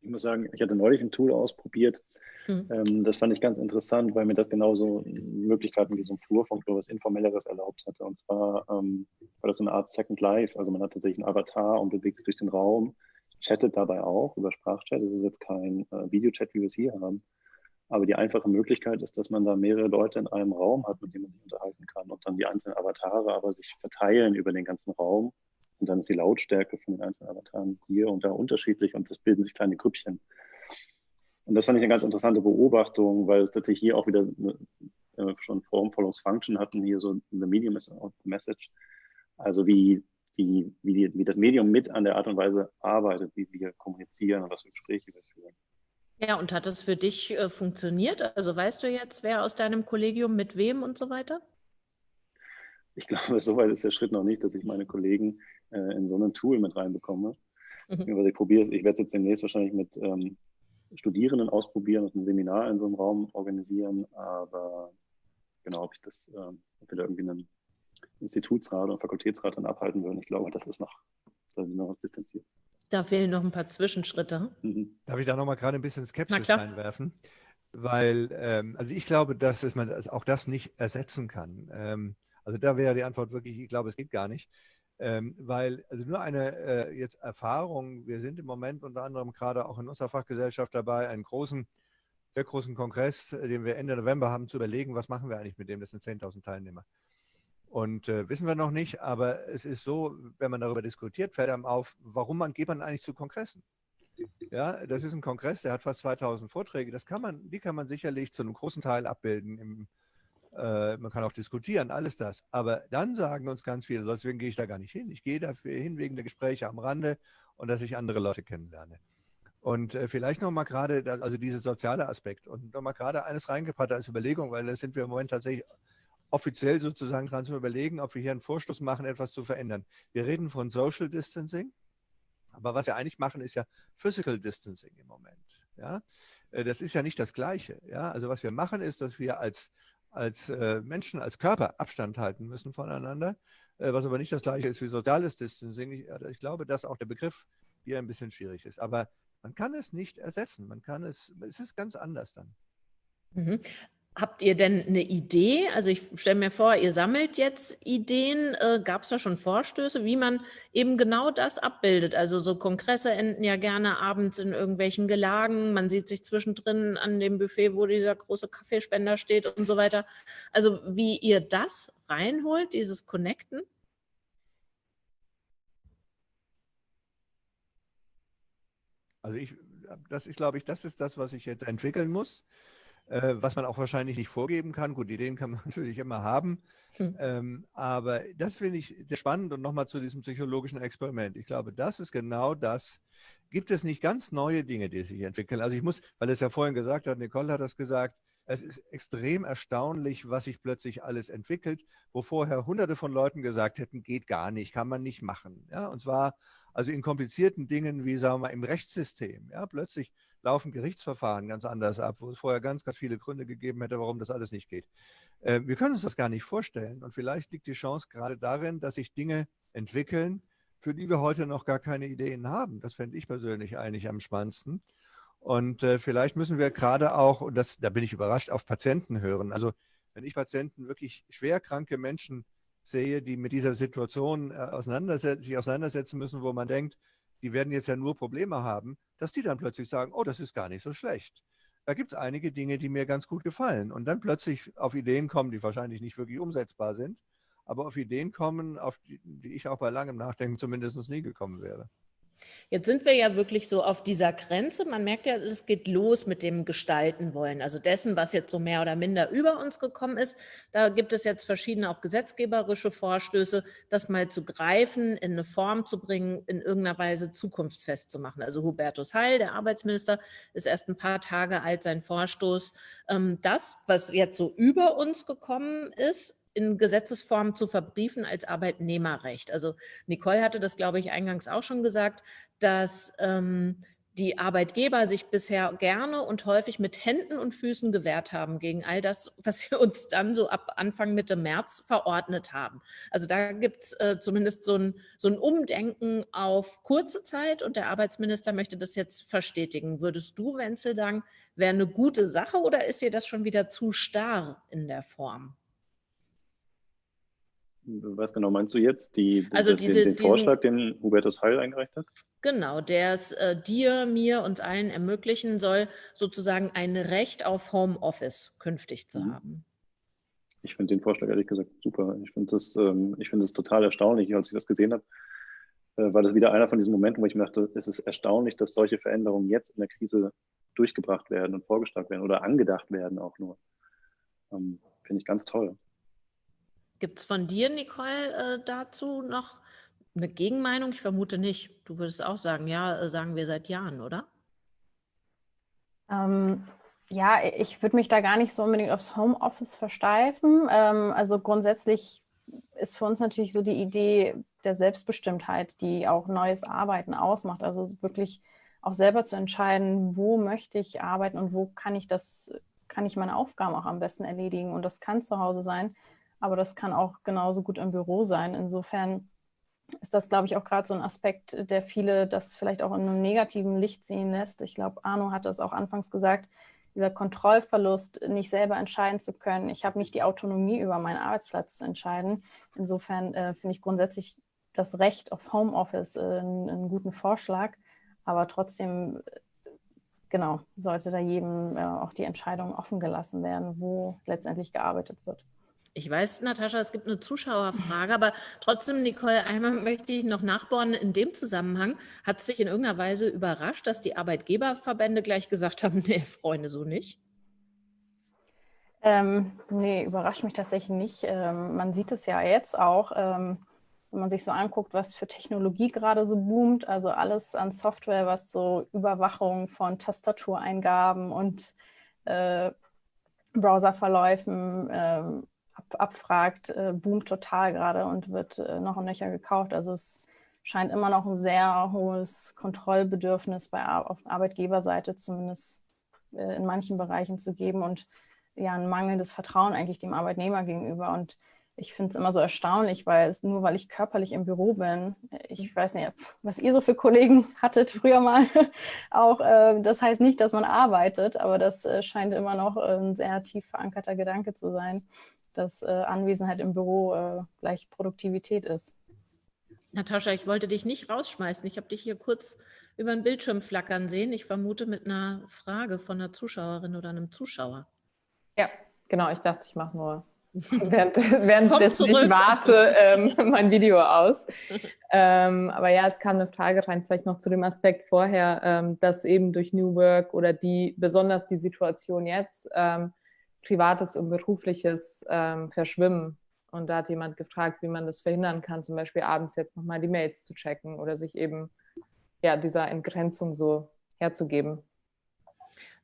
Ich muss sagen, ich hatte neulich ein Tool ausprobiert, Mhm. Ähm, das fand ich ganz interessant, weil mir das genauso Möglichkeiten wie so ein Flurfunk oder was Informelleres erlaubt hatte. Und zwar ähm, war das so eine Art Second Life. Also man hat tatsächlich einen Avatar und bewegt sich durch den Raum, chattet dabei auch über Sprachchat. Das ist jetzt kein äh, Videochat, wie wir es hier haben. Aber die einfache Möglichkeit ist, dass man da mehrere Leute in einem Raum hat, mit denen man sich unterhalten kann und dann die einzelnen Avatare aber sich verteilen über den ganzen Raum. Und dann ist die Lautstärke von den einzelnen Avataren hier und da unterschiedlich und es bilden sich kleine Grüppchen. Und das fand ich eine ganz interessante Beobachtung, weil es tatsächlich hier auch wieder eine, äh, schon Form follows Function hatten, hier so eine Medium is Message. Also wie die, wie, die, wie das Medium mit an der Art und Weise arbeitet, wie wir kommunizieren und was für Gespräche wir führen. Ja, und hat das für dich äh, funktioniert? Also weißt du jetzt, wer aus deinem Kollegium mit wem und so weiter? Ich glaube, soweit ist der Schritt noch nicht, dass ich meine Kollegen äh, in so ein Tool mit reinbekomme. Mhm. ich probiere es, ich werde es jetzt demnächst wahrscheinlich mit ähm, Studierenden ausprobieren und ein Seminar in so einem Raum organisieren, aber genau, ob ich das, äh, ob wir da irgendwie einen Institutsrat oder Fakultätsrat dann abhalten würden, ich glaube, das ist noch, da sind noch distanziert. Da fehlen noch ein paar Zwischenschritte. Mhm. Darf ich da noch mal gerade ein bisschen Skepsis reinwerfen? Weil, ähm, also ich glaube, dass man auch das nicht ersetzen kann. Ähm, also da wäre die Antwort wirklich, ich glaube, es geht gar nicht. Ähm, weil also nur eine äh, jetzt Erfahrung, wir sind im Moment unter anderem gerade auch in unserer Fachgesellschaft dabei, einen großen, sehr großen Kongress, äh, den wir Ende November haben, zu überlegen, was machen wir eigentlich mit dem, das sind 10.000 Teilnehmer. Und äh, wissen wir noch nicht, aber es ist so, wenn man darüber diskutiert, fällt einem auf, warum man, geht man eigentlich zu Kongressen? Ja, das ist ein Kongress, der hat fast 2000 Vorträge. Das kann man, die kann man sicherlich zu einem großen Teil abbilden im äh, man kann auch diskutieren, alles das. Aber dann sagen uns ganz viele, deswegen gehe ich da gar nicht hin. Ich gehe dafür hin wegen der Gespräche am Rande und dass ich andere Leute kennenlerne. Und äh, vielleicht nochmal gerade, also dieser soziale Aspekt und nochmal gerade eines reingebracht als Überlegung, weil da sind wir im Moment tatsächlich offiziell sozusagen dran zu überlegen, ob wir hier einen Vorstoß machen, etwas zu verändern. Wir reden von Social Distancing, aber was wir eigentlich machen, ist ja Physical Distancing im Moment. Ja? Äh, das ist ja nicht das Gleiche. Ja? Also was wir machen, ist, dass wir als als äh, Menschen, als Körper Abstand halten müssen voneinander, äh, was aber nicht das gleiche ist wie soziales Distancing. Ich, also ich, glaube, dass auch der Begriff hier ein bisschen schwierig ist. Aber man kann es nicht ersetzen. Man kann es, es ist ganz anders dann. Mhm. Habt ihr denn eine Idee? Also ich stelle mir vor, ihr sammelt jetzt Ideen. Äh, Gab es da schon Vorstöße, wie man eben genau das abbildet? Also so Kongresse enden ja gerne abends in irgendwelchen Gelagen. Man sieht sich zwischendrin an dem Buffet, wo dieser große Kaffeespender steht und so weiter. Also wie ihr das reinholt, dieses Connecten? Also ich, das ist, glaube ich, das ist das, was ich jetzt entwickeln muss äh, was man auch wahrscheinlich nicht vorgeben kann. Gut, Ideen kann man natürlich immer haben. Hm. Ähm, aber das finde ich sehr spannend und nochmal zu diesem psychologischen Experiment. Ich glaube, das ist genau das. Gibt es nicht ganz neue Dinge, die sich entwickeln? Also ich muss, weil es ja vorhin gesagt hat, Nicole hat das gesagt, es ist extrem erstaunlich, was sich plötzlich alles entwickelt, wo vorher hunderte von Leuten gesagt hätten, geht gar nicht, kann man nicht machen. Ja, und zwar also in komplizierten Dingen wie, sagen wir mal, im Rechtssystem. Ja, plötzlich laufen Gerichtsverfahren ganz anders ab, wo es vorher ganz, ganz viele Gründe gegeben hätte, warum das alles nicht geht. Äh, wir können uns das gar nicht vorstellen. Und vielleicht liegt die Chance gerade darin, dass sich Dinge entwickeln, für die wir heute noch gar keine Ideen haben. Das fände ich persönlich eigentlich am spannendsten. Und äh, vielleicht müssen wir gerade auch, und das, da bin ich überrascht, auf Patienten hören. Also wenn ich Patienten, wirklich schwerkranke Menschen sehe, die mit dieser Situation äh, auseinanderset sich auseinandersetzen müssen, wo man denkt, die werden jetzt ja nur Probleme haben, dass die dann plötzlich sagen, oh, das ist gar nicht so schlecht. Da gibt es einige Dinge, die mir ganz gut gefallen. Und dann plötzlich auf Ideen kommen, die wahrscheinlich nicht wirklich umsetzbar sind, aber auf Ideen kommen, auf die, die ich auch bei langem Nachdenken zumindest nie gekommen wäre. Jetzt sind wir ja wirklich so auf dieser Grenze. Man merkt ja, es geht los mit dem Gestalten wollen, also dessen, was jetzt so mehr oder minder über uns gekommen ist. Da gibt es jetzt verschiedene auch gesetzgeberische Vorstöße, das mal zu greifen, in eine Form zu bringen, in irgendeiner Weise zukunftsfest zu machen. Also Hubertus Heil, der Arbeitsminister, ist erst ein paar Tage alt, sein Vorstoß. Ähm, das, was jetzt so über uns gekommen ist, in Gesetzesform zu verbriefen als Arbeitnehmerrecht. Also Nicole hatte das, glaube ich, eingangs auch schon gesagt, dass ähm, die Arbeitgeber sich bisher gerne und häufig mit Händen und Füßen gewehrt haben gegen all das, was wir uns dann so ab Anfang Mitte März verordnet haben. Also da gibt es äh, zumindest so ein, so ein Umdenken auf kurze Zeit und der Arbeitsminister möchte das jetzt verstetigen. Würdest du, Wenzel, sagen, wäre eine gute Sache oder ist dir das schon wieder zu starr in der Form? Was genau meinst du jetzt? Die, also den, diese, den Vorschlag, den Hubertus Heil eingereicht hat? Genau, der es äh, dir, mir, uns allen ermöglichen soll, sozusagen ein Recht auf Homeoffice künftig zu mhm. haben. Ich finde den Vorschlag ehrlich gesagt super. Ich finde das, ähm, find das total erstaunlich, als ich das gesehen habe. Äh, war das wieder einer von diesen Momenten, wo ich mir dachte, es ist erstaunlich, dass solche Veränderungen jetzt in der Krise durchgebracht werden und vorgeschlagen werden oder angedacht werden auch nur. Ähm, finde ich ganz toll. Gibt es von dir, Nicole, äh, dazu noch eine Gegenmeinung? Ich vermute nicht. Du würdest auch sagen, ja, äh, sagen wir seit Jahren, oder? Ähm, ja, ich würde mich da gar nicht so unbedingt aufs Homeoffice versteifen. Ähm, also grundsätzlich ist für uns natürlich so die Idee der Selbstbestimmtheit, die auch neues Arbeiten ausmacht. Also wirklich auch selber zu entscheiden, wo möchte ich arbeiten und wo kann ich das, kann ich meine Aufgaben auch am besten erledigen. Und das kann zu Hause sein, aber das kann auch genauso gut im Büro sein. Insofern ist das, glaube ich, auch gerade so ein Aspekt, der viele das vielleicht auch in einem negativen Licht sehen lässt. Ich glaube, Arno hat das auch anfangs gesagt, dieser Kontrollverlust, nicht selber entscheiden zu können. Ich habe nicht die Autonomie, über meinen Arbeitsplatz zu entscheiden. Insofern äh, finde ich grundsätzlich das Recht auf Homeoffice äh, einen, einen, guten Vorschlag. Aber trotzdem, äh, genau, sollte da jedem äh, auch die Entscheidung offen gelassen werden, wo letztendlich gearbeitet wird. Ich weiß, Natascha, es gibt eine Zuschauerfrage, aber trotzdem, Nicole, einmal möchte ich noch nachbohren. In dem Zusammenhang hat es sich in irgendeiner Weise überrascht, dass die Arbeitgeberverbände gleich gesagt haben, nee, Freunde, so nicht? Ähm, nee, überrascht mich tatsächlich nicht. Ähm, man sieht es ja jetzt auch, ähm, wenn man sich so anguckt, was für Technologie gerade so boomt. Also alles an Software, was so Überwachung von Tastatureingaben und äh, Browserverläufen ähm, ab, abfragt, äh, boomt total gerade und wird äh, noch und nöcher gekauft. Also es scheint immer noch ein sehr hohes Kontrollbedürfnis bei, auf Arbeitgeberseite zumindest äh, in manchen Bereichen zu geben und ja ein mangelndes Vertrauen eigentlich dem Arbeitnehmer gegenüber. Und ich finde es immer so erstaunlich, weil es nur weil ich körperlich im Büro bin, ich weiß nicht, was ihr so für Kollegen hattet früher mal, auch äh, das heißt nicht, dass man arbeitet, aber das äh, scheint immer noch ein sehr tief verankerter Gedanke zu sein dass äh, Anwesenheit im Büro äh, gleich Produktivität ist. Natascha, ich wollte dich nicht rausschmeißen. Ich habe dich hier kurz über den Bildschirm flackern sehen. Ich vermute mit einer Frage von einer Zuschauerin oder einem Zuschauer. Ja, genau. Ich dachte, ich mache nur während, währenddessen ich warte ähm, mein Video aus. ähm, aber ja, es kam eine Frage rein, vielleicht noch zu dem Aspekt vorher, ähm, dass eben durch New Work oder die, besonders die Situation jetzt, ähm, Privates und Berufliches ähm, verschwimmen. Und da hat jemand gefragt, wie man das verhindern kann, zum Beispiel abends jetzt nochmal die Mails zu checken oder sich eben ja, dieser Entgrenzung so herzugeben.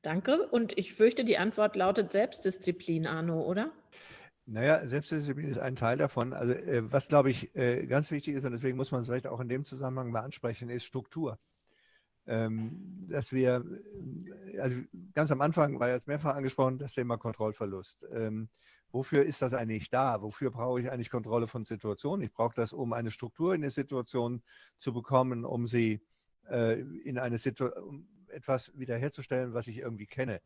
Danke. Und ich fürchte, die Antwort lautet Selbstdisziplin, Arno, oder? Naja, Selbstdisziplin ist ein Teil davon. Also äh, was, glaube ich, äh, ganz wichtig ist, und deswegen muss man es vielleicht auch in dem Zusammenhang mal ansprechen, ist Struktur. Ähm, dass wir, äh, also ganz am Anfang war jetzt mehrfach angesprochen, das Thema Kontrollverlust. Ähm, wofür ist das eigentlich da? Wofür brauche ich eigentlich Kontrolle von Situationen? Ich brauche das, um eine Struktur in der Situation zu bekommen, um sie äh, in eine Situation, um etwas wiederherzustellen, was ich irgendwie kenne.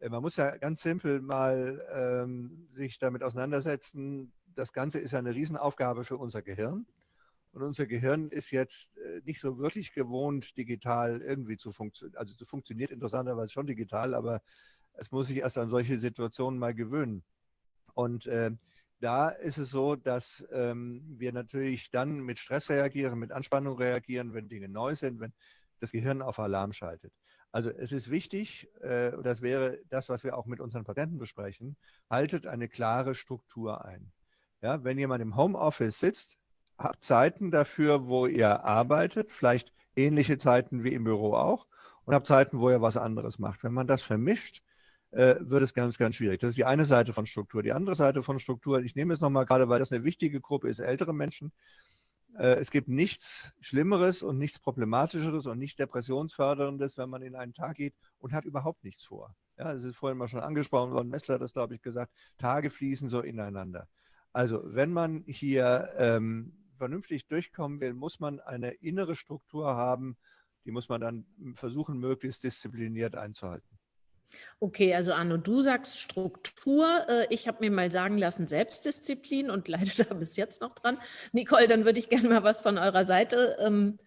Äh, man muss ja ganz simpel mal ähm, sich damit auseinandersetzen. Das Ganze ist ja eine Riesenaufgabe für unser Gehirn. Und unser Gehirn ist jetzt äh, nicht so wirklich gewohnt, digital irgendwie zu funktionieren. Also es funktioniert interessanterweise schon digital, aber es muss sich erst an solche Situationen mal gewöhnen. Und äh, da ist es so, dass ähm, wir natürlich dann mit Stress reagieren, mit Anspannung reagieren, wenn Dinge neu sind, wenn das Gehirn auf Alarm schaltet. Also es ist wichtig, äh, das wäre das, was wir auch mit unseren Patenten besprechen, haltet eine klare Struktur ein. Ja, wenn jemand im Homeoffice sitzt, habt Zeiten dafür, wo ihr arbeitet, vielleicht ähnliche Zeiten wie im Büro auch, und habt Zeiten, wo ihr was anderes macht. Wenn man das vermischt, äh, wird es ganz, ganz schwierig. Das ist die eine Seite von Struktur. Die andere Seite von Struktur, ich nehme es nochmal gerade, weil das eine wichtige Gruppe ist, ältere Menschen. Äh, es gibt nichts Schlimmeres und nichts Problematischeres und nichts Depressionsförderndes, wenn man in einen Tag geht und hat überhaupt nichts vor. Ja, es ist vorhin mal schon angesprochen worden, Messler hat das, glaube ich, gesagt, Tage fließen so ineinander. Also wenn man hier ähm, vernünftig durchkommen will, muss man eine innere Struktur haben, die muss man dann versuchen, möglichst diszipliniert einzuhalten. Okay, also Arno, du sagst Struktur. Äh, ich habe mir mal sagen lassen, Selbstdisziplin und leide da bis jetzt noch dran. Nicole, dann würde ich gerne mal was von eurer Seite ähm,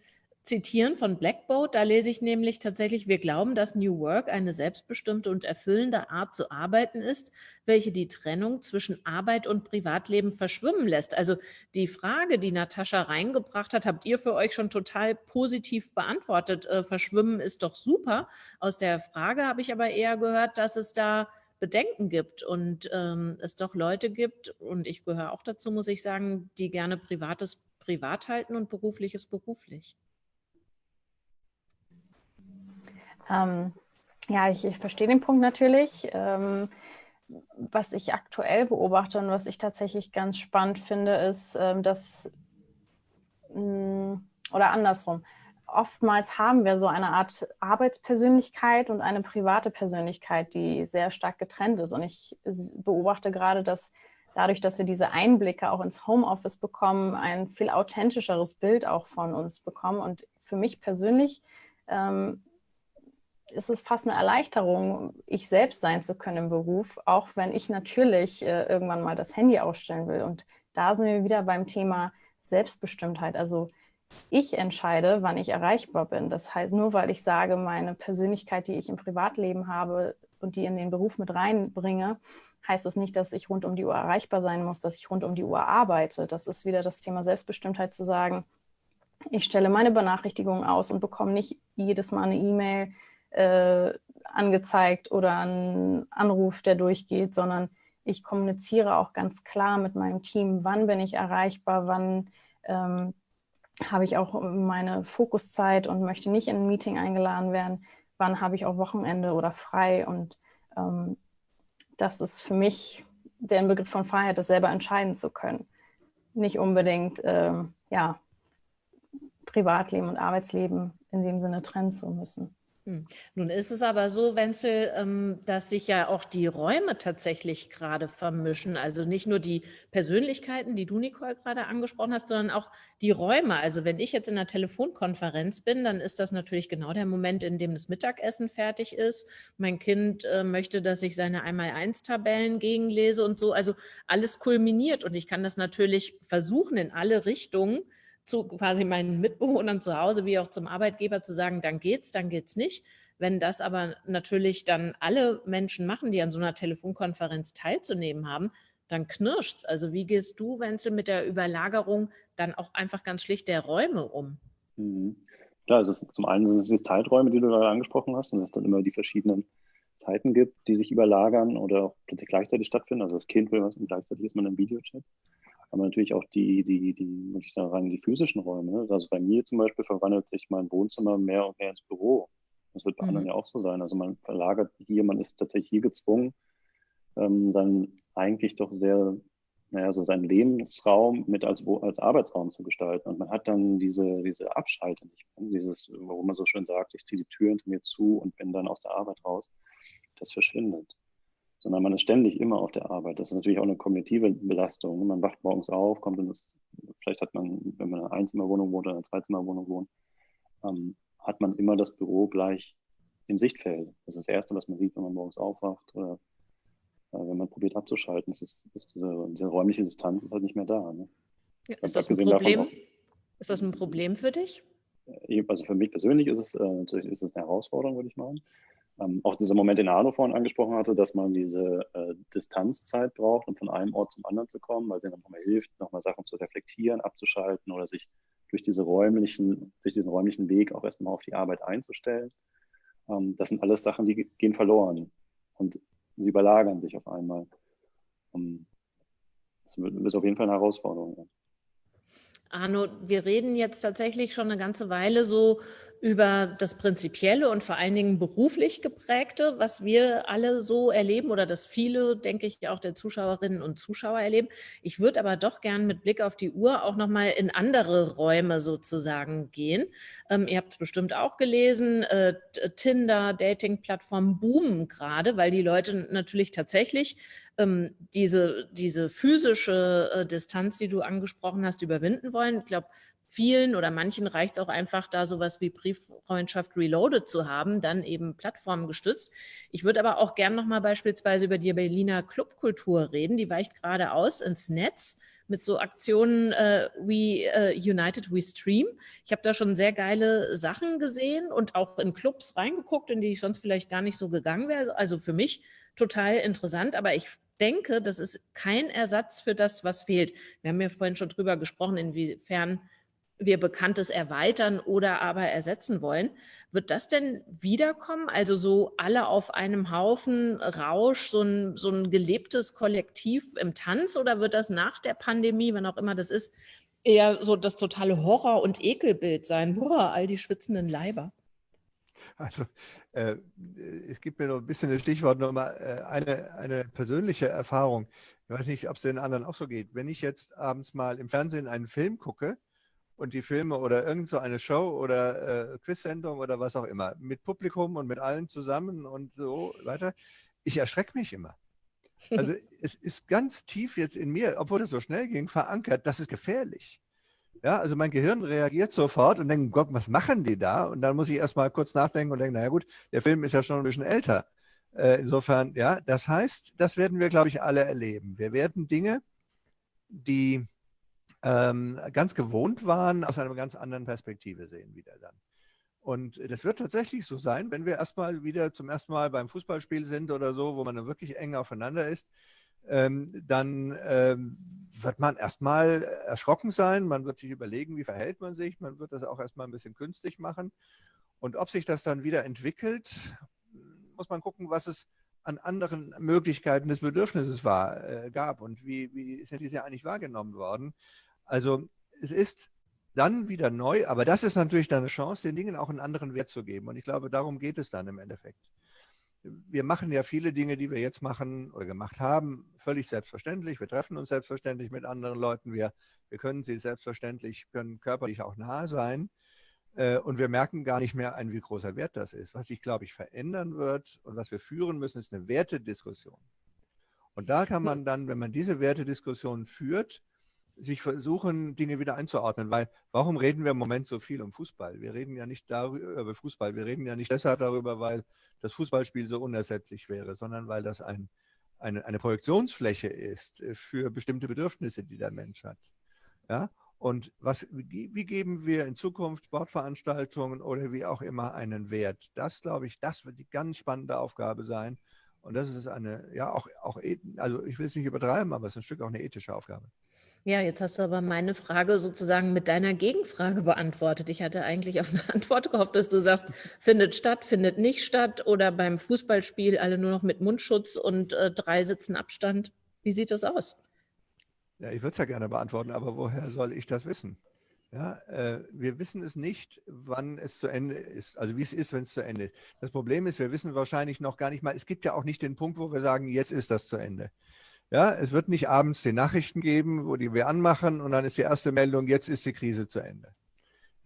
zitieren von Blackboard. Da lese ich nämlich tatsächlich, wir glauben, dass New Work eine selbstbestimmte und erfüllende Art zu arbeiten ist, welche die Trennung zwischen Arbeit und Privatleben verschwimmen lässt. Also die Frage, die Natascha reingebracht hat, habt ihr für euch schon total positiv beantwortet. Äh, verschwimmen ist doch super. Aus der Frage habe ich aber eher gehört, dass es da Bedenken gibt und ähm, es doch Leute gibt, und ich gehöre auch dazu, muss ich sagen, die gerne Privates privat halten und berufliches beruflich? Ähm, ja, ich, ich, verstehe den Punkt natürlich. Ähm, was ich aktuell beobachte und was ich tatsächlich ganz spannend finde, ist, ähm, dass, mh, mm, oder andersrum, oftmals haben wir so eine Art Arbeitspersönlichkeit und eine private Persönlichkeit, die sehr stark getrennt ist. Und ich beobachte gerade, dass dadurch, dass wir diese Einblicke auch ins Homeoffice bekommen, ein viel authentischeres Bild auch von uns bekommen. Und für mich persönlich ähm, ist es fast eine Erleichterung, ich selbst sein zu können im Beruf, auch wenn ich natürlich äh, irgendwann mal das Handy ausstellen will. Und da sind wir wieder beim Thema Selbstbestimmtheit. Also ich entscheide, wann ich erreichbar bin. Das heißt, nur weil ich sage, meine Persönlichkeit, die ich im Privatleben habe und die in den Beruf mit reinbringe, heißt das nicht, dass ich rund um die Uhr erreichbar sein muss, dass ich rund um die Uhr arbeite. Das ist wieder das Thema Selbstbestimmtheit zu sagen, ich stelle meine Benachrichtigungen aus und bekomme nicht jedes Mal eine E-Mail äh, angezeigt oder einen Anruf, der durchgeht, sondern ich kommuniziere auch ganz klar mit meinem Team, wann bin ich erreichbar, wann ähm, habe ich auch meine Fokuszeit und möchte nicht in ein Meeting eingeladen werden, wann habe ich auch Wochenende oder frei. Und ähm, das ist für mich der Begriff von Freiheit, das selber entscheiden zu können. Nicht unbedingt ähm, ja, Privatleben und Arbeitsleben in dem Sinne trennen zu müssen. Hm. Nun ist es aber so, Wenzel, ähm, dass sich ja auch die Räume tatsächlich gerade vermischen. Also nicht nur die Persönlichkeiten, die du, Nicole, gerade angesprochen hast, sondern auch die Räume. Also wenn ich jetzt in einer Telefonkonferenz bin, dann ist das natürlich genau der Moment, in dem das Mittagessen fertig ist. Mein Kind äh, möchte, dass ich seine Einmal-Eins-Tabellen gegenlese und so. Also alles kulminiert und ich kann das natürlich versuchen in alle Richtungen zu quasi meinen Mitbewohnern zu Hause wie auch zum Arbeitgeber zu sagen, dann geht's, dann geht's nicht. Wenn das aber natürlich dann alle Menschen machen, die an so einer Telefonkonferenz teilzunehmen haben, dann knirscht's. Also wie gehst du, Wenzel, mit der Überlagerung dann auch einfach ganz schlicht der Räume um? Mhm. Ja, also zum einen sind es die Zeiträume, die du gerade angesprochen hast, und dass es dann immer die verschiedenen Zeiten gibt, die sich überlagern oder auch plötzlich gleichzeitig stattfinden. Also das Kind will was und gleichzeitig ist man im Videochat aber natürlich auch die, die, die, muss ich sagen, die physischen Räume. Ne? Also bei mir zum Beispiel verwandelt sich mein Wohnzimmer mehr und mehr ins Büro. Das wird bei mhm. anderen ja auch so sein. Also man verlagert hier, man ist tatsächlich hier gezwungen, ähm, dann eigentlich doch sehr, naja, so seinen Lebensraum mit als, als Arbeitsraum zu gestalten. Und man hat dann diese, diese Abschalte nicht. Dieses, wo man so schön sagt, ich ziehe die Tür hinter mir zu und bin dann aus der Arbeit raus. Das verschwindet sondern man ist ständig immer auf der Arbeit. Das ist natürlich auch eine kognitive Belastung. Man wacht morgens auf, kommt in das, vielleicht hat man, wenn man in einer Einzimmerwohnung wohnt oder in einer Zweizimmerwohnung wohnt, ähm, hat man immer das Büro gleich im Sichtfeld. Das ist das Erste, was man sieht, wenn man morgens aufwacht oder äh, wenn man probiert abzuschalten. Ist, ist diese, diese, räumliche Distanz ist halt nicht mehr da. Ne? Ja, ist, das ein Problem? Auch, ist das ein Problem für dich? Also für mich persönlich ist es äh, natürlich ist es eine Herausforderung, würde ich meinen ähm, auch dieser Moment, den Arno vorhin angesprochen hatte, dass man diese äh, Distanzzeit braucht, um von einem Ort zum anderen zu kommen, weil sie dann nochmal hilft, nochmal Sachen zu reflektieren, abzuschalten oder sich durch, diese räumlichen, durch diesen räumlichen Weg auch erstmal auf die Arbeit einzustellen. Ähm, das sind alles Sachen, die gehen verloren und sie überlagern sich auf einmal. Um, ähm, das ist auf jeden Fall eine Herausforderung. Arno, wir reden jetzt tatsächlich schon eine ganze Weile so über das Prinzipielle und vor allen Dingen beruflich geprägte, was wir alle so erleben oder das viele, denke ich, auch der Zuschauerinnen und Zuschauer erleben. Ich würde aber doch gern mit Blick auf die Uhr auch nochmal in andere Räume sozusagen gehen. Ähm, ihr habt es bestimmt auch gelesen, äh, Tinder, Dating-Plattformen boomen gerade, weil die Leute natürlich tatsächlich ähm, diese, diese physische äh, Distanz, die du angesprochen hast, überwinden wollen. Ich glaube, vielen oder manchen reicht es auch einfach, da sowas wie Brieffreundschaft Reloaded zu haben, dann eben plattformgestützt. Ich würde aber auch gern nochmal beispielsweise über die Berliner Clubkultur reden. Die weicht gerade aus ins Netz mit so Aktionen äh, We uh, United We Stream. Ich habe da schon sehr geile Sachen gesehen und auch in Clubs reingeguckt, in die ich sonst vielleicht gar nicht so gegangen wäre. Also für mich total interessant, aber ich denke, das ist kein Ersatz für das, was fehlt. Wir haben ja vorhin schon drüber gesprochen, inwiefern wir Bekanntes erweitern oder aber ersetzen wollen. Wird das denn wiederkommen? Also so alle auf einem Haufen Rausch, so ein, so ein gelebtes Kollektiv im Tanz oder wird das nach der Pandemie, wann auch immer das ist, eher so das totale Horror- und Ekelbild sein. Boah, all die schwitzenden Leiber. Also äh, es gibt mir noch ein bisschen ein Stichwort, nochmal äh, eine, eine persönliche Erfahrung. Ich weiß nicht, ob es den anderen auch so geht. Wenn ich jetzt abends mal im Fernsehen einen Film gucke und die Filme oder irgend so eine Show oder äh, Quizsendung oder was auch immer, mit Publikum und mit allen zusammen und so weiter, ich erschrecke mich immer. Also es ist ganz tief jetzt in mir, obwohl das so schnell ging, verankert, das ist gefährlich. Ja, also mein Gehirn reagiert sofort und denkt, Gott, was machen die da? Und dann muss ich erst mal kurz nachdenken und denken, naja gut, der Film ist ja schon ein bisschen älter. Äh, insofern, ja, das heißt, das werden wir, glaube ich, alle erleben. Wir werden Dinge, die ähm, ganz gewohnt waren, aus einer ganz anderen Perspektive sehen wieder dann. Und das wird tatsächlich so sein, wenn wir erstmal wieder zum ersten Mal beim Fußballspiel sind oder so, wo man dann wirklich eng aufeinander ist, ähm, dann ähm, wird man erstmal erschrocken sein, man wird sich überlegen, wie verhält man sich, man wird das auch erstmal ein bisschen künstlich machen. Und ob sich das dann wieder entwickelt, muss man gucken, was es an anderen Möglichkeiten des Bedürfnisses war, äh, gab und wie, wie sind diese eigentlich wahrgenommen worden. Also es ist dann wieder neu. Aber das ist natürlich dann eine Chance, den Dingen auch einen anderen Wert zu geben. Und ich glaube, darum geht es dann im Endeffekt. Wir machen ja viele Dinge, die wir jetzt machen oder gemacht haben, völlig selbstverständlich. Wir treffen uns selbstverständlich mit anderen Leuten. Wir, wir können sie selbstverständlich, können körperlich auch nah sein. Äh, und wir merken gar nicht mehr ein, wie großer Wert das ist. Was sich, glaube ich, verändern wird und was wir führen müssen, ist eine Wertediskussion. Und da kann man dann, wenn man diese Wertediskussion führt, sich versuchen, Dinge wieder einzuordnen, weil warum reden wir im Moment so viel um Fußball? Wir reden ja nicht darüber, über Fußball, wir reden ja nicht deshalb darüber, weil das Fußballspiel so unersetzlich wäre, sondern weil das ein, eine, eine Projektionsfläche ist äh, für bestimmte Bedürfnisse, die der Mensch hat. Ja? Und was, wie, geben wir in Zukunft Sportveranstaltungen oder wie auch immer einen Wert? Das, glaube ich, das wird die ganz spannende Aufgabe sein. Und das ist eine, ja, auch, auch also ich will es nicht übertreiben, aber es ist ein Stück auch eine ethische Aufgabe. Ja, jetzt hast du aber meine Frage sozusagen mit deiner Gegenfrage beantwortet. Ich hatte eigentlich auf eine Antwort gehofft, dass du sagst, findet statt, findet nicht statt oder beim Fußballspiel alle nur noch mit Mundschutz und äh, drei Sitzen Abstand. Wie sieht das aus? Ja, ich würde es ja gerne beantworten, aber woher soll ich das wissen? Ja, äh, wir wissen es nicht, wann es zu Ende ist, also wie es ist, wenn es zu Ende ist. Das Problem ist, wir wissen wahrscheinlich noch gar nicht mal, es gibt ja auch nicht den Punkt, wo wir sagen, jetzt ist das zu Ende. Ja, es wird nicht abends die Nachrichten geben, wo die wir anmachen und dann ist die erste Meldung, jetzt ist die Krise zu Ende.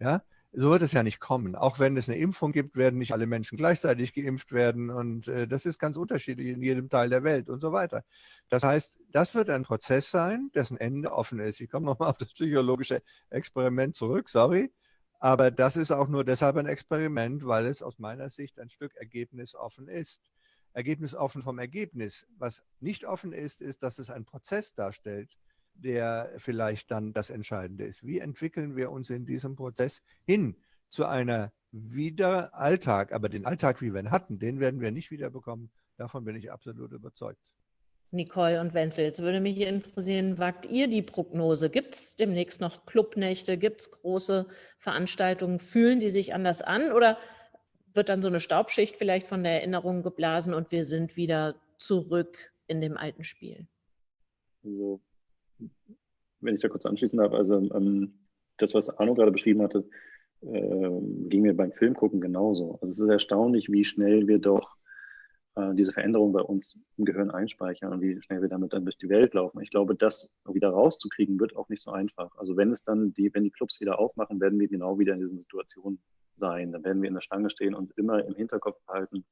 Ja, so wird es ja nicht kommen. Auch wenn es eine Impfung gibt, werden nicht alle Menschen gleichzeitig geimpft werden und äh, das ist ganz unterschiedlich in jedem Teil der Welt und so weiter. Das heißt, das wird ein Prozess sein, dessen Ende offen ist. Ich komme nochmal auf das psychologische Experiment zurück, sorry. Aber das ist auch nur deshalb ein Experiment, weil es aus meiner Sicht ein Stück Ergebnis offen ist. Ergebnis offen vom Ergebnis. Was nicht offen ist, ist, dass es einen Prozess darstellt, der vielleicht dann das Entscheidende ist. Wie entwickeln wir uns in diesem Prozess hin zu einer wieder Alltag? Aber den Alltag, wie wir ihn hatten, den werden wir nicht wiederbekommen. Davon bin ich absolut überzeugt. Nicole und Wenzel, jetzt würde mich interessieren, wagt ihr die Prognose? Gibt es demnächst noch Clubnächte? Gibt es große Veranstaltungen? Fühlen die sich anders an? Oder wird dann so eine Staubschicht vielleicht von der Erinnerung geblasen und wir sind wieder zurück in dem alten Spiel. Also, wenn ich da kurz anschließen darf, also ähm, das, was Arno gerade beschrieben hatte, äh, ging mir beim Filmgucken genauso. Also es ist erstaunlich, wie schnell wir doch äh, diese Veränderung bei uns im Gehirn einspeichern und wie schnell wir damit dann durch die Welt laufen. Ich glaube, das wieder rauszukriegen, wird auch nicht so einfach. Also wenn es dann die, wenn die Clubs wieder aufmachen, werden wir genau wieder in diesen Situationen sein. Dann werden wir in der Stange stehen und immer im Hinterkopf behalten,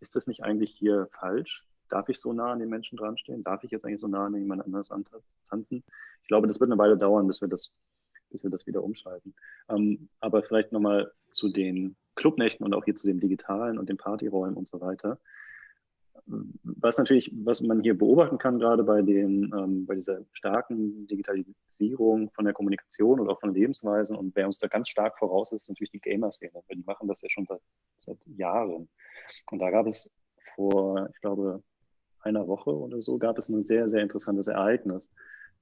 ist das nicht eigentlich hier falsch? Darf ich so nah an den Menschen dran stehen? Darf ich jetzt eigentlich so nah an jemand anders tanzen? Ich glaube, das wird eine Weile dauern, bis wir das, bis wir das wieder umschalten. Ähm, aber vielleicht nochmal zu den Clubnächten und auch hier zu den digitalen und den Partyräumen und so weiter. Was natürlich, was man hier beobachten kann, gerade bei, den, ähm, bei dieser starken Digitalisierung von der Kommunikation oder auch von Lebensweisen und wer uns da ganz stark voraus ist, ist natürlich die Gamer-Szene, weil die machen das ja schon seit, seit Jahren. Und da gab es vor, ich glaube, einer Woche oder so, gab es ein sehr, sehr interessantes Ereignis,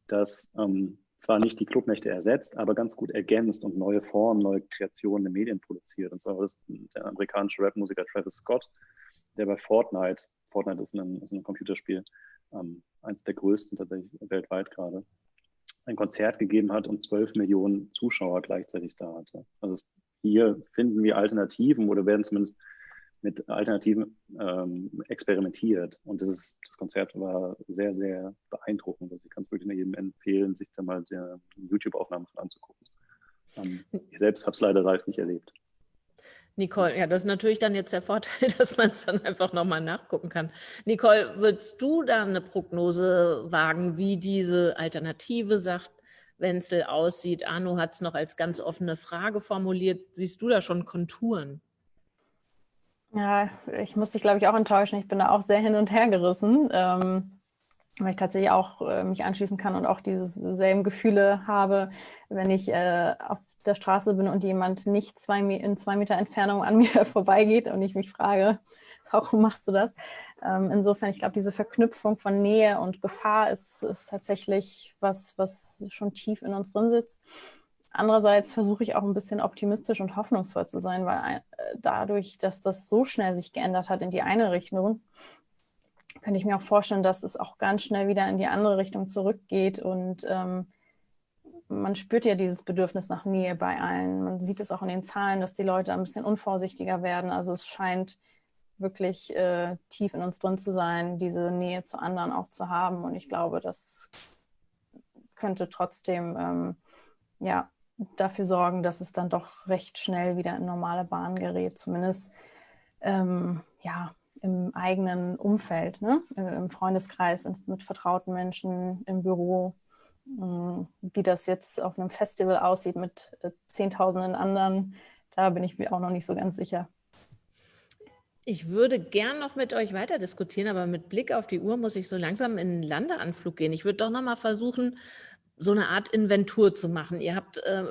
das ähm, zwar nicht die Clubnächte ersetzt, aber ganz gut ergänzt und neue Formen, neue Kreationen in Medien produziert. Und zwar war das der amerikanische Rapmusiker Travis Scott, der bei Fortnite Fortnite ist ein, ist ein Computerspiel, ähm, eines der größten tatsächlich weltweit gerade. ein Konzert gegeben hat und zwölf Millionen Zuschauer gleichzeitig da hatte. Also hier finden wir Alternativen oder werden zumindest mit Alternativen ähm, experimentiert. Und das, ist, das Konzert war sehr, sehr beeindruckend. Also ich kann es wirklich jedem empfehlen, sich da mal der YouTube-Aufnahmen anzugucken. Ähm, ich selbst habe es leider live nicht erlebt. Nicole, ja, das ist natürlich dann jetzt der Vorteil, dass man es dann einfach nochmal nachgucken kann. Nicole, würdest du da eine Prognose wagen, wie diese Alternative, sagt Wenzel, aussieht? Arno hat es noch als ganz offene Frage formuliert. Siehst du da schon Konturen? Ja, ich muss dich, glaube ich, auch enttäuschen. Ich bin da auch sehr hin und her gerissen, ähm, weil ich tatsächlich auch äh, mich anschließen kann und auch diese selben Gefühle habe, wenn ich äh, auf der Straße bin und jemand nicht zwei, in zwei Meter Entfernung an mir vorbeigeht und ich mich frage, warum machst du das? Ähm, insofern, ich glaube, diese Verknüpfung von Nähe und Gefahr ist, ist tatsächlich was, was schon tief in uns drin sitzt. Andererseits versuche ich auch ein bisschen optimistisch und hoffnungsvoll zu sein, weil äh, dadurch, dass das so schnell sich geändert hat in die eine Richtung, könnte ich mir auch vorstellen, dass es auch ganz schnell wieder in die andere Richtung zurückgeht und ähm, man spürt ja dieses Bedürfnis nach Nähe bei allen. Man sieht es auch in den Zahlen, dass die Leute ein bisschen unvorsichtiger werden. Also es scheint wirklich äh, tief in uns drin zu sein, diese Nähe zu anderen auch zu haben. Und ich glaube, das könnte trotzdem ähm, ja, dafür sorgen, dass es dann doch recht schnell wieder in normale Bahnen gerät, zumindest ähm, ja, im eigenen Umfeld, ne? Äh, im Freundeskreis, mit vertrauten Menschen, im Büro. Mm, wie das jetzt auf einem Festival aussieht mit äh, Zehntausenden anderen, da bin ich mir auch noch nicht so ganz sicher. Ich würde gern noch mit euch weiter diskutieren, aber mit Blick auf die Uhr muss ich so langsam in den Landeanflug gehen. Ich würde doch noch mal versuchen, so eine Art Inventur zu machen. Ihr habt äh,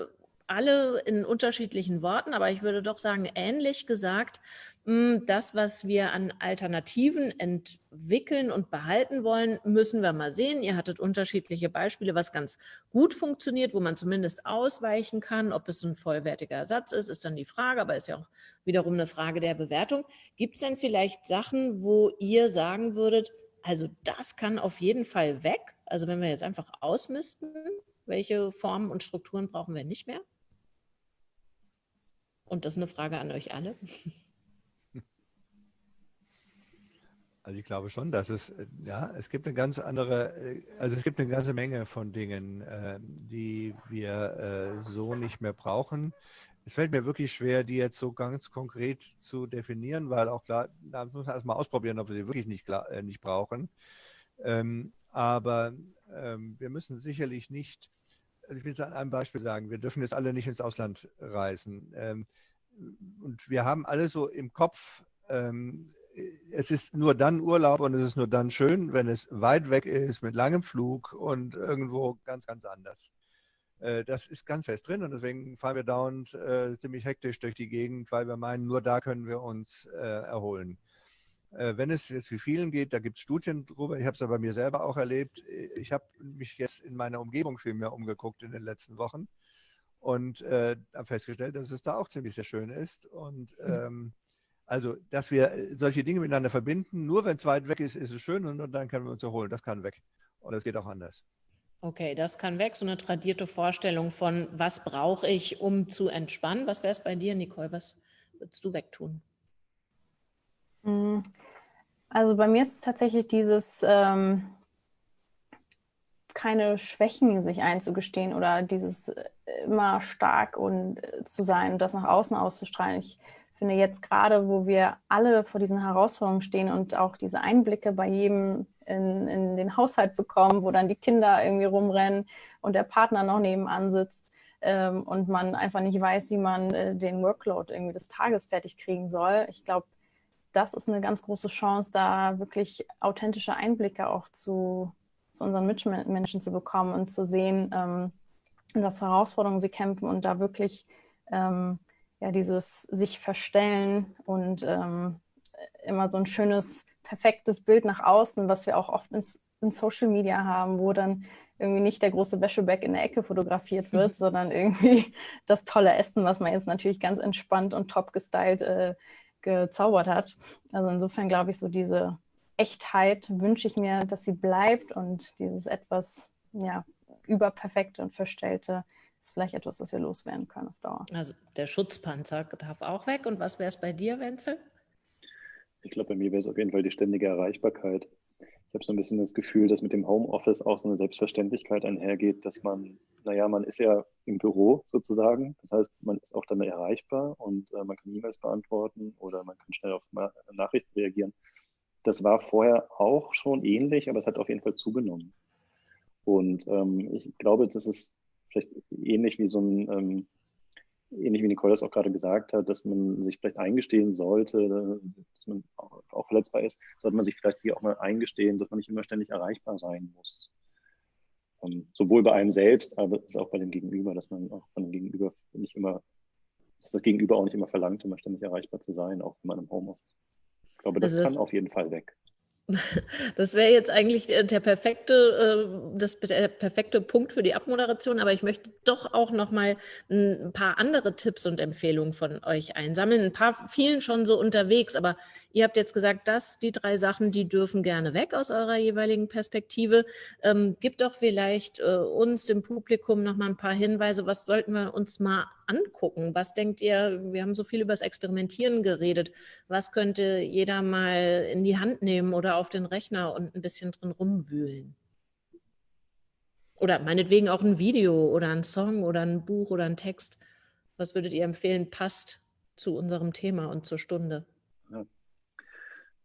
alle in unterschiedlichen Worten, aber ich würde doch sagen, ähnlich gesagt, hm, das, was wir an Alternativen entwickeln und behalten wollen, müssen wir mal sehen. Ihr hattet unterschiedliche Beispiele, was ganz gut funktioniert, wo man zumindest ausweichen kann. Ob es ein vollwertiger Ersatz ist, ist dann die Frage, aber ist ja auch wiederum eine Frage der Bewertung. Gibt es denn vielleicht Sachen, wo ihr sagen würdet, also das kann auf jeden Fall weg? Also wenn wir jetzt einfach ausmisten, welche Formen und Strukturen brauchen wir nicht mehr? Und das ist eine Frage an euch alle. Also ich glaube schon, dass es, ja, es gibt eine ganz andere, also es gibt eine ganze Menge von Dingen, äh, die wir äh, so nicht mehr brauchen. Es fällt mir wirklich schwer, die jetzt so ganz konkret zu definieren, weil auch klar, da muss man erstmal ausprobieren, ob wir sie wirklich nicht, klar, äh, nicht brauchen. Ähm, aber ähm, wir müssen sicherlich nicht ich will es an einem Beispiel sagen, wir dürfen jetzt alle nicht ins Ausland reisen. Ähm, und wir haben alle so im Kopf, ähm, es ist nur dann Urlaub und es ist nur dann schön, wenn es weit weg ist, mit langem Flug und irgendwo ganz, ganz anders. Äh, das ist ganz fest drin und deswegen fahren wir dauernd äh, ziemlich hektisch durch die Gegend, weil wir meinen, nur da können wir uns äh, erholen. Äh, wenn es jetzt wie vielen geht, da gibt es Studien drüber. Ich habe es ja bei mir selber auch erlebt. Ich habe mich jetzt in meiner Umgebung viel mehr umgeguckt in den letzten Wochen und äh, habe festgestellt, dass es da auch ziemlich sehr schön ist. Und hm. ähm, also, dass wir äh, solche Dinge miteinander verbinden, nur wenn es weit weg ist, ist es schön und, und dann können wir uns erholen. Das kann weg. Oder es geht auch anders. Okay, das kann weg. So eine tradierte Vorstellung von, was brauche ich, um zu entspannen. Was wäre es bei dir, Nicole? Was würdest du wegtun? Mhm. Also bei mir ist es tatsächlich dieses ähm, keine Schwächen sich einzugestehen oder dieses äh, immer stark und äh, zu sein und das nach außen auszustrahlen. Ich finde jetzt gerade, wo wir alle vor diesen Herausforderungen stehen und auch diese Einblicke bei jedem in, in den Haushalt bekommen, wo dann die Kinder irgendwie rumrennen und der Partner noch nebenan sitzt ähm, und man einfach nicht weiß, wie man äh, den Workload irgendwie des Tages fertig kriegen soll. Ich glaube, das ist eine ganz große Chance, da wirklich authentische Einblicke auch zu, zu unseren Mitmenschen zu bekommen und zu sehen, ähm, was Herausforderungen sie kämpfen und da wirklich ähm, ja, dieses sich verstellen und ähm, immer so ein schönes, perfektes Bild nach außen, was wir auch oft ins, in Social Media haben, wo dann irgendwie nicht der große Wäscheberg in der Ecke fotografiert wird, mhm. sondern irgendwie das tolle Essen, was man jetzt natürlich ganz entspannt und top gestylt äh, gezaubert hat. Also insofern glaube ich, so diese Echtheit wünsche ich mir, dass sie bleibt und dieses etwas ja, überperfekte und verstellte ist vielleicht etwas, was wir loswerden können auf Dauer. Also der Schutzpanzer darf auch weg. Und was wäre es bei dir, Wenzel? Ich glaube, bei mir wäre es auf jeden Fall die ständige Erreichbarkeit. Ich habe so ein bisschen das Gefühl, dass mit dem Homeoffice auch so eine Selbstverständlichkeit einhergeht, dass man, naja, man ist ja im Büro sozusagen. Das heißt, man ist auch dann erreichbar und äh, man kann E-Mails beantworten oder man kann schnell auf Nachrichten reagieren. Das war vorher auch schon ähnlich, aber es hat auf jeden Fall zugenommen. Und ähm, ich glaube, das ist vielleicht ähnlich wie so ein, ähm, ähnlich wie Nicole das auch gerade gesagt hat, dass man sich vielleicht eingestehen sollte, dass man auch, auch verletzbar ist, sollte man sich vielleicht hier auch mal eingestehen, dass man nicht immer ständig erreichbar sein muss. Ähm, sowohl bei einem selbst, aber auch bei dem Gegenüber, dass man auch von dem Gegenüber nicht immer, dass das Gegenüber auch nicht immer verlangt, immer ständig erreichbar zu sein, auch wenn man im Homeoffice. Ich glaube, das, also das kann auf jeden Fall weg. Das wäre jetzt eigentlich äh, der perfekte, äh, das, der perfekte Punkt für die Abmoderation, aber ich möchte doch auch noch mal ein paar andere Tipps und Empfehlungen von euch einsammeln. Ein paar vielen schon so unterwegs, aber ihr habt jetzt gesagt, dass die drei Sachen, die dürfen gerne weg aus eurer jeweiligen Perspektive. Ähm, gibt doch vielleicht äh, uns, dem Publikum, noch mal ein paar Hinweise, was sollten wir uns mal angucken? Was denkt ihr, wir haben so viel über das Experimentieren geredet, was könnte jeder mal in die Hand nehmen oder auf den Rechner und ein bisschen drin rumwühlen? Oder meinetwegen auch ein Video oder ein Song oder ein Buch oder ein Text. Was würdet ihr empfehlen, passt zu unserem Thema und zur Stunde? Ja.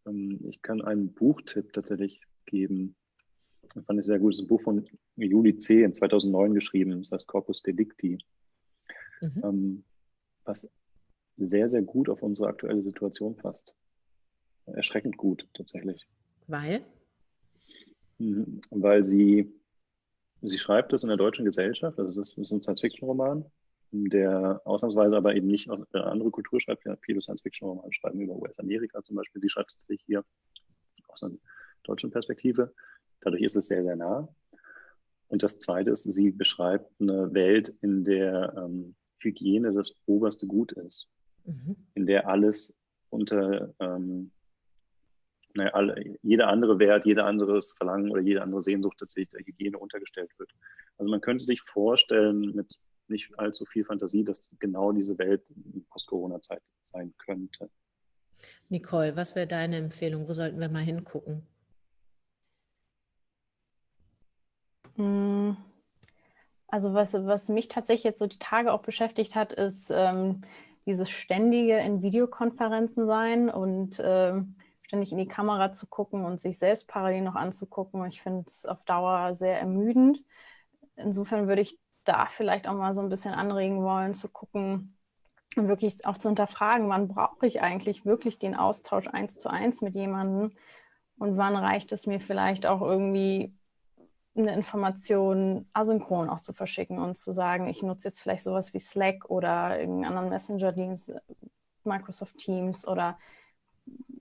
Ähm, ich kann einen Buchtipp tatsächlich geben. Das fand ich sehr gut. Das ist ein Buch von Juli C. in 2009 geschrieben. Das heißt Corpus Delicti mhm. ähm, was sehr, sehr gut auf unsere aktuelle Situation passt. Erschreckend gut tatsächlich. Weil? Mhm, weil sie, sie schreibt es in der deutschen Gesellschaft, also das ist ein Science-Fiction-Roman, der ausnahmsweise aber eben nicht aus einer anderen Kultur schreibt, viele Science-Fiction-Romane schreiben über US-Amerika zum Beispiel, sie schreibt es sich hier aus einer deutschen Perspektive. Dadurch ist es sehr, sehr nah. Und das Zweite ist, sie beschreibt eine Welt, in der ähm, Hygiene das oberste Gut ist, mhm. in der alles unter ähm, naja, alle, jeder andere Wert, jeder anderes Verlangen oder jede andere Sehnsucht tatsächlich der Hygiene untergestellt wird. Also man könnte sich vorstellen, mit nicht allzu viel Fantasie, dass genau diese Welt in Post-Corona-Zeit sein könnte. Nicole, was wäre deine Empfehlung? Wo sollten wir mal hingucken? Hm. Also was, was mich tatsächlich jetzt so die Tage auch beschäftigt hat, ist ähm, dieses ständige in Videokonferenzen sein und ähm, ständig in die Kamera zu gucken und sich selbst parallel noch anzugucken. Ich finde es auf Dauer sehr ermüdend. Insofern würde ich da vielleicht auch mal so ein bisschen anregen wollen, zu gucken und wirklich auch zu hinterfragen, wann brauche ich eigentlich wirklich den Austausch eins zu eins mit jemandem und wann reicht es mir vielleicht auch irgendwie eine Information asynchron auch zu verschicken und zu sagen, ich nutze jetzt vielleicht sowas wie Slack oder irgendeinen anderen Messenger-Dienst, Microsoft Teams oder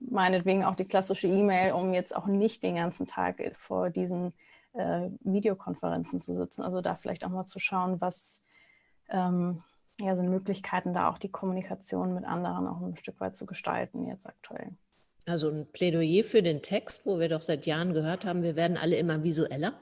meinetwegen auch die klassische E-Mail, um jetzt auch nicht den ganzen Tag vor diesen äh, Videokonferenzen zu sitzen. Also da vielleicht auch mal zu schauen, was ähm, ja, sind Möglichkeiten, da auch die Kommunikation mit anderen auch ein Stück weit zu gestalten jetzt aktuell. Also ein Plädoyer für den Text, wo wir doch seit Jahren gehört haben, wir werden alle immer visueller.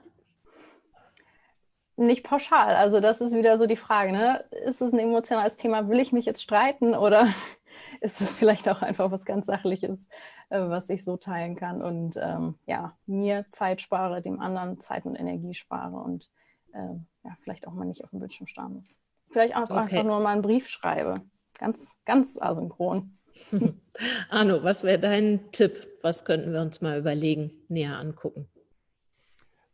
Nicht pauschal. Also das ist wieder so die Frage. Ne? Ist es ein emotionales Thema? Will ich mich jetzt streiten oder ist es vielleicht auch einfach was ganz Sachliches, äh, was ich so teilen kann und ähm, ja, mir Zeit spare, dem anderen Zeit und Energie spare und ähm, ja, vielleicht auch mal nicht auf dem Bildschirm starren muss. Vielleicht auch okay. einfach nur mal einen Brief schreibe. Ganz, ganz asynchron. Arno, was wäre dein Tipp? Was könnten wir uns mal überlegen, näher angucken?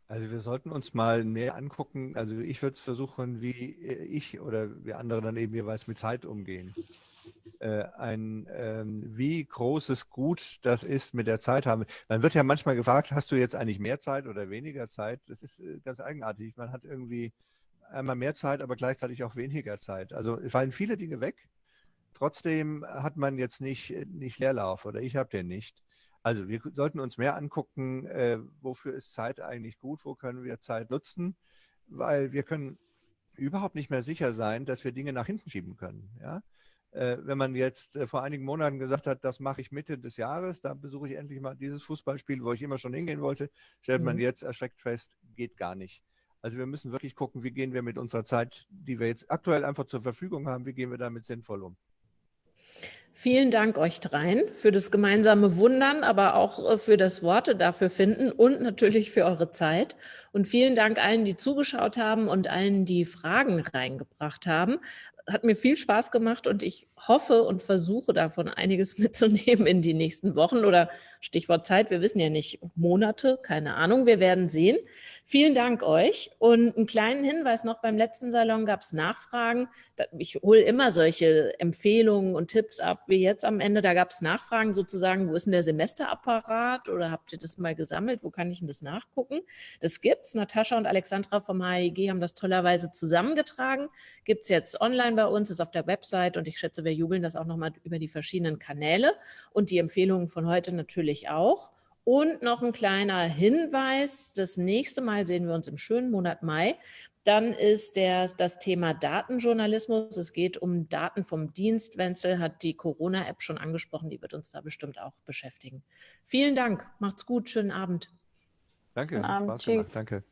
Also wir sollten uns mal mehr angucken, also ich würde es versuchen, wie ich oder wir andere dann eben jeweils mit Zeit umgehen. Äh, ein, ähm, wie großes Gut das ist mit der Zeit haben. Man wird ja manchmal gefragt, hast du jetzt eigentlich mehr Zeit oder weniger Zeit? Das ist äh, ganz eigenartig. Man hat irgendwie einmal mehr Zeit, aber gleichzeitig auch weniger Zeit. Also es fallen viele Dinge weg. Trotzdem hat man jetzt nicht, nicht Leerlauf oder ich habe den nicht. Also wir sollten uns mehr angucken, äh, wofür ist Zeit eigentlich gut, wo können wir Zeit nutzen, weil wir können überhaupt nicht mehr sicher sein, dass wir Dinge nach hinten schieben können. Ja? Äh, wenn man jetzt äh, vor einigen Monaten gesagt hat, das mache ich Mitte des Jahres, da besuche ich endlich mal dieses Fußballspiel, wo ich immer schon hingehen wollte, stellt mhm. man jetzt erschreckt fest, geht gar nicht. Also wir müssen wirklich gucken, wie gehen wir mit unserer Zeit, die wir jetzt aktuell einfach zur Verfügung haben, wie gehen wir damit sinnvoll um. Vielen Dank euch dreien für das gemeinsame Wundern, aber auch äh, für das Worte dafür finden und natürlich für eure Zeit. Und vielen Dank allen, die zugeschaut haben und allen, die Fragen reingebracht haben hat mir viel Spaß gemacht und ich hoffe und versuche davon einiges mitzunehmen in die nächsten Wochen oder Stichwort Zeit, wir wissen ja nicht, Monate, keine Ahnung, wir werden sehen. Vielen Dank euch und einen kleinen Hinweis noch, beim letzten Salon gab es Nachfragen. Ich hole immer solche Empfehlungen und Tipps ab, wie jetzt am Ende, da gab es Nachfragen sozusagen, wo ist denn der Semesterapparat oder habt ihr das mal gesammelt, wo kann ich denn das nachgucken? Das gibt's, Natascha und Alexandra vom HIG haben das tollerweise zusammengetragen, gibt es jetzt online bei uns, ist auf der Website und ich schätze, wir jubeln das auch nochmal über die verschiedenen Kanäle und die Empfehlungen von heute natürlich auch. Und noch ein kleiner Hinweis, das nächste Mal sehen wir uns im schönen Monat Mai. Dann ist der, das Thema Datenjournalismus. Es geht um Daten vom Dienst. Wenzel hat die Corona-App schon angesprochen, die wird uns da bestimmt auch beschäftigen. Vielen Dank, macht's gut, schönen Abend. Danke, Spaß gemacht, danke.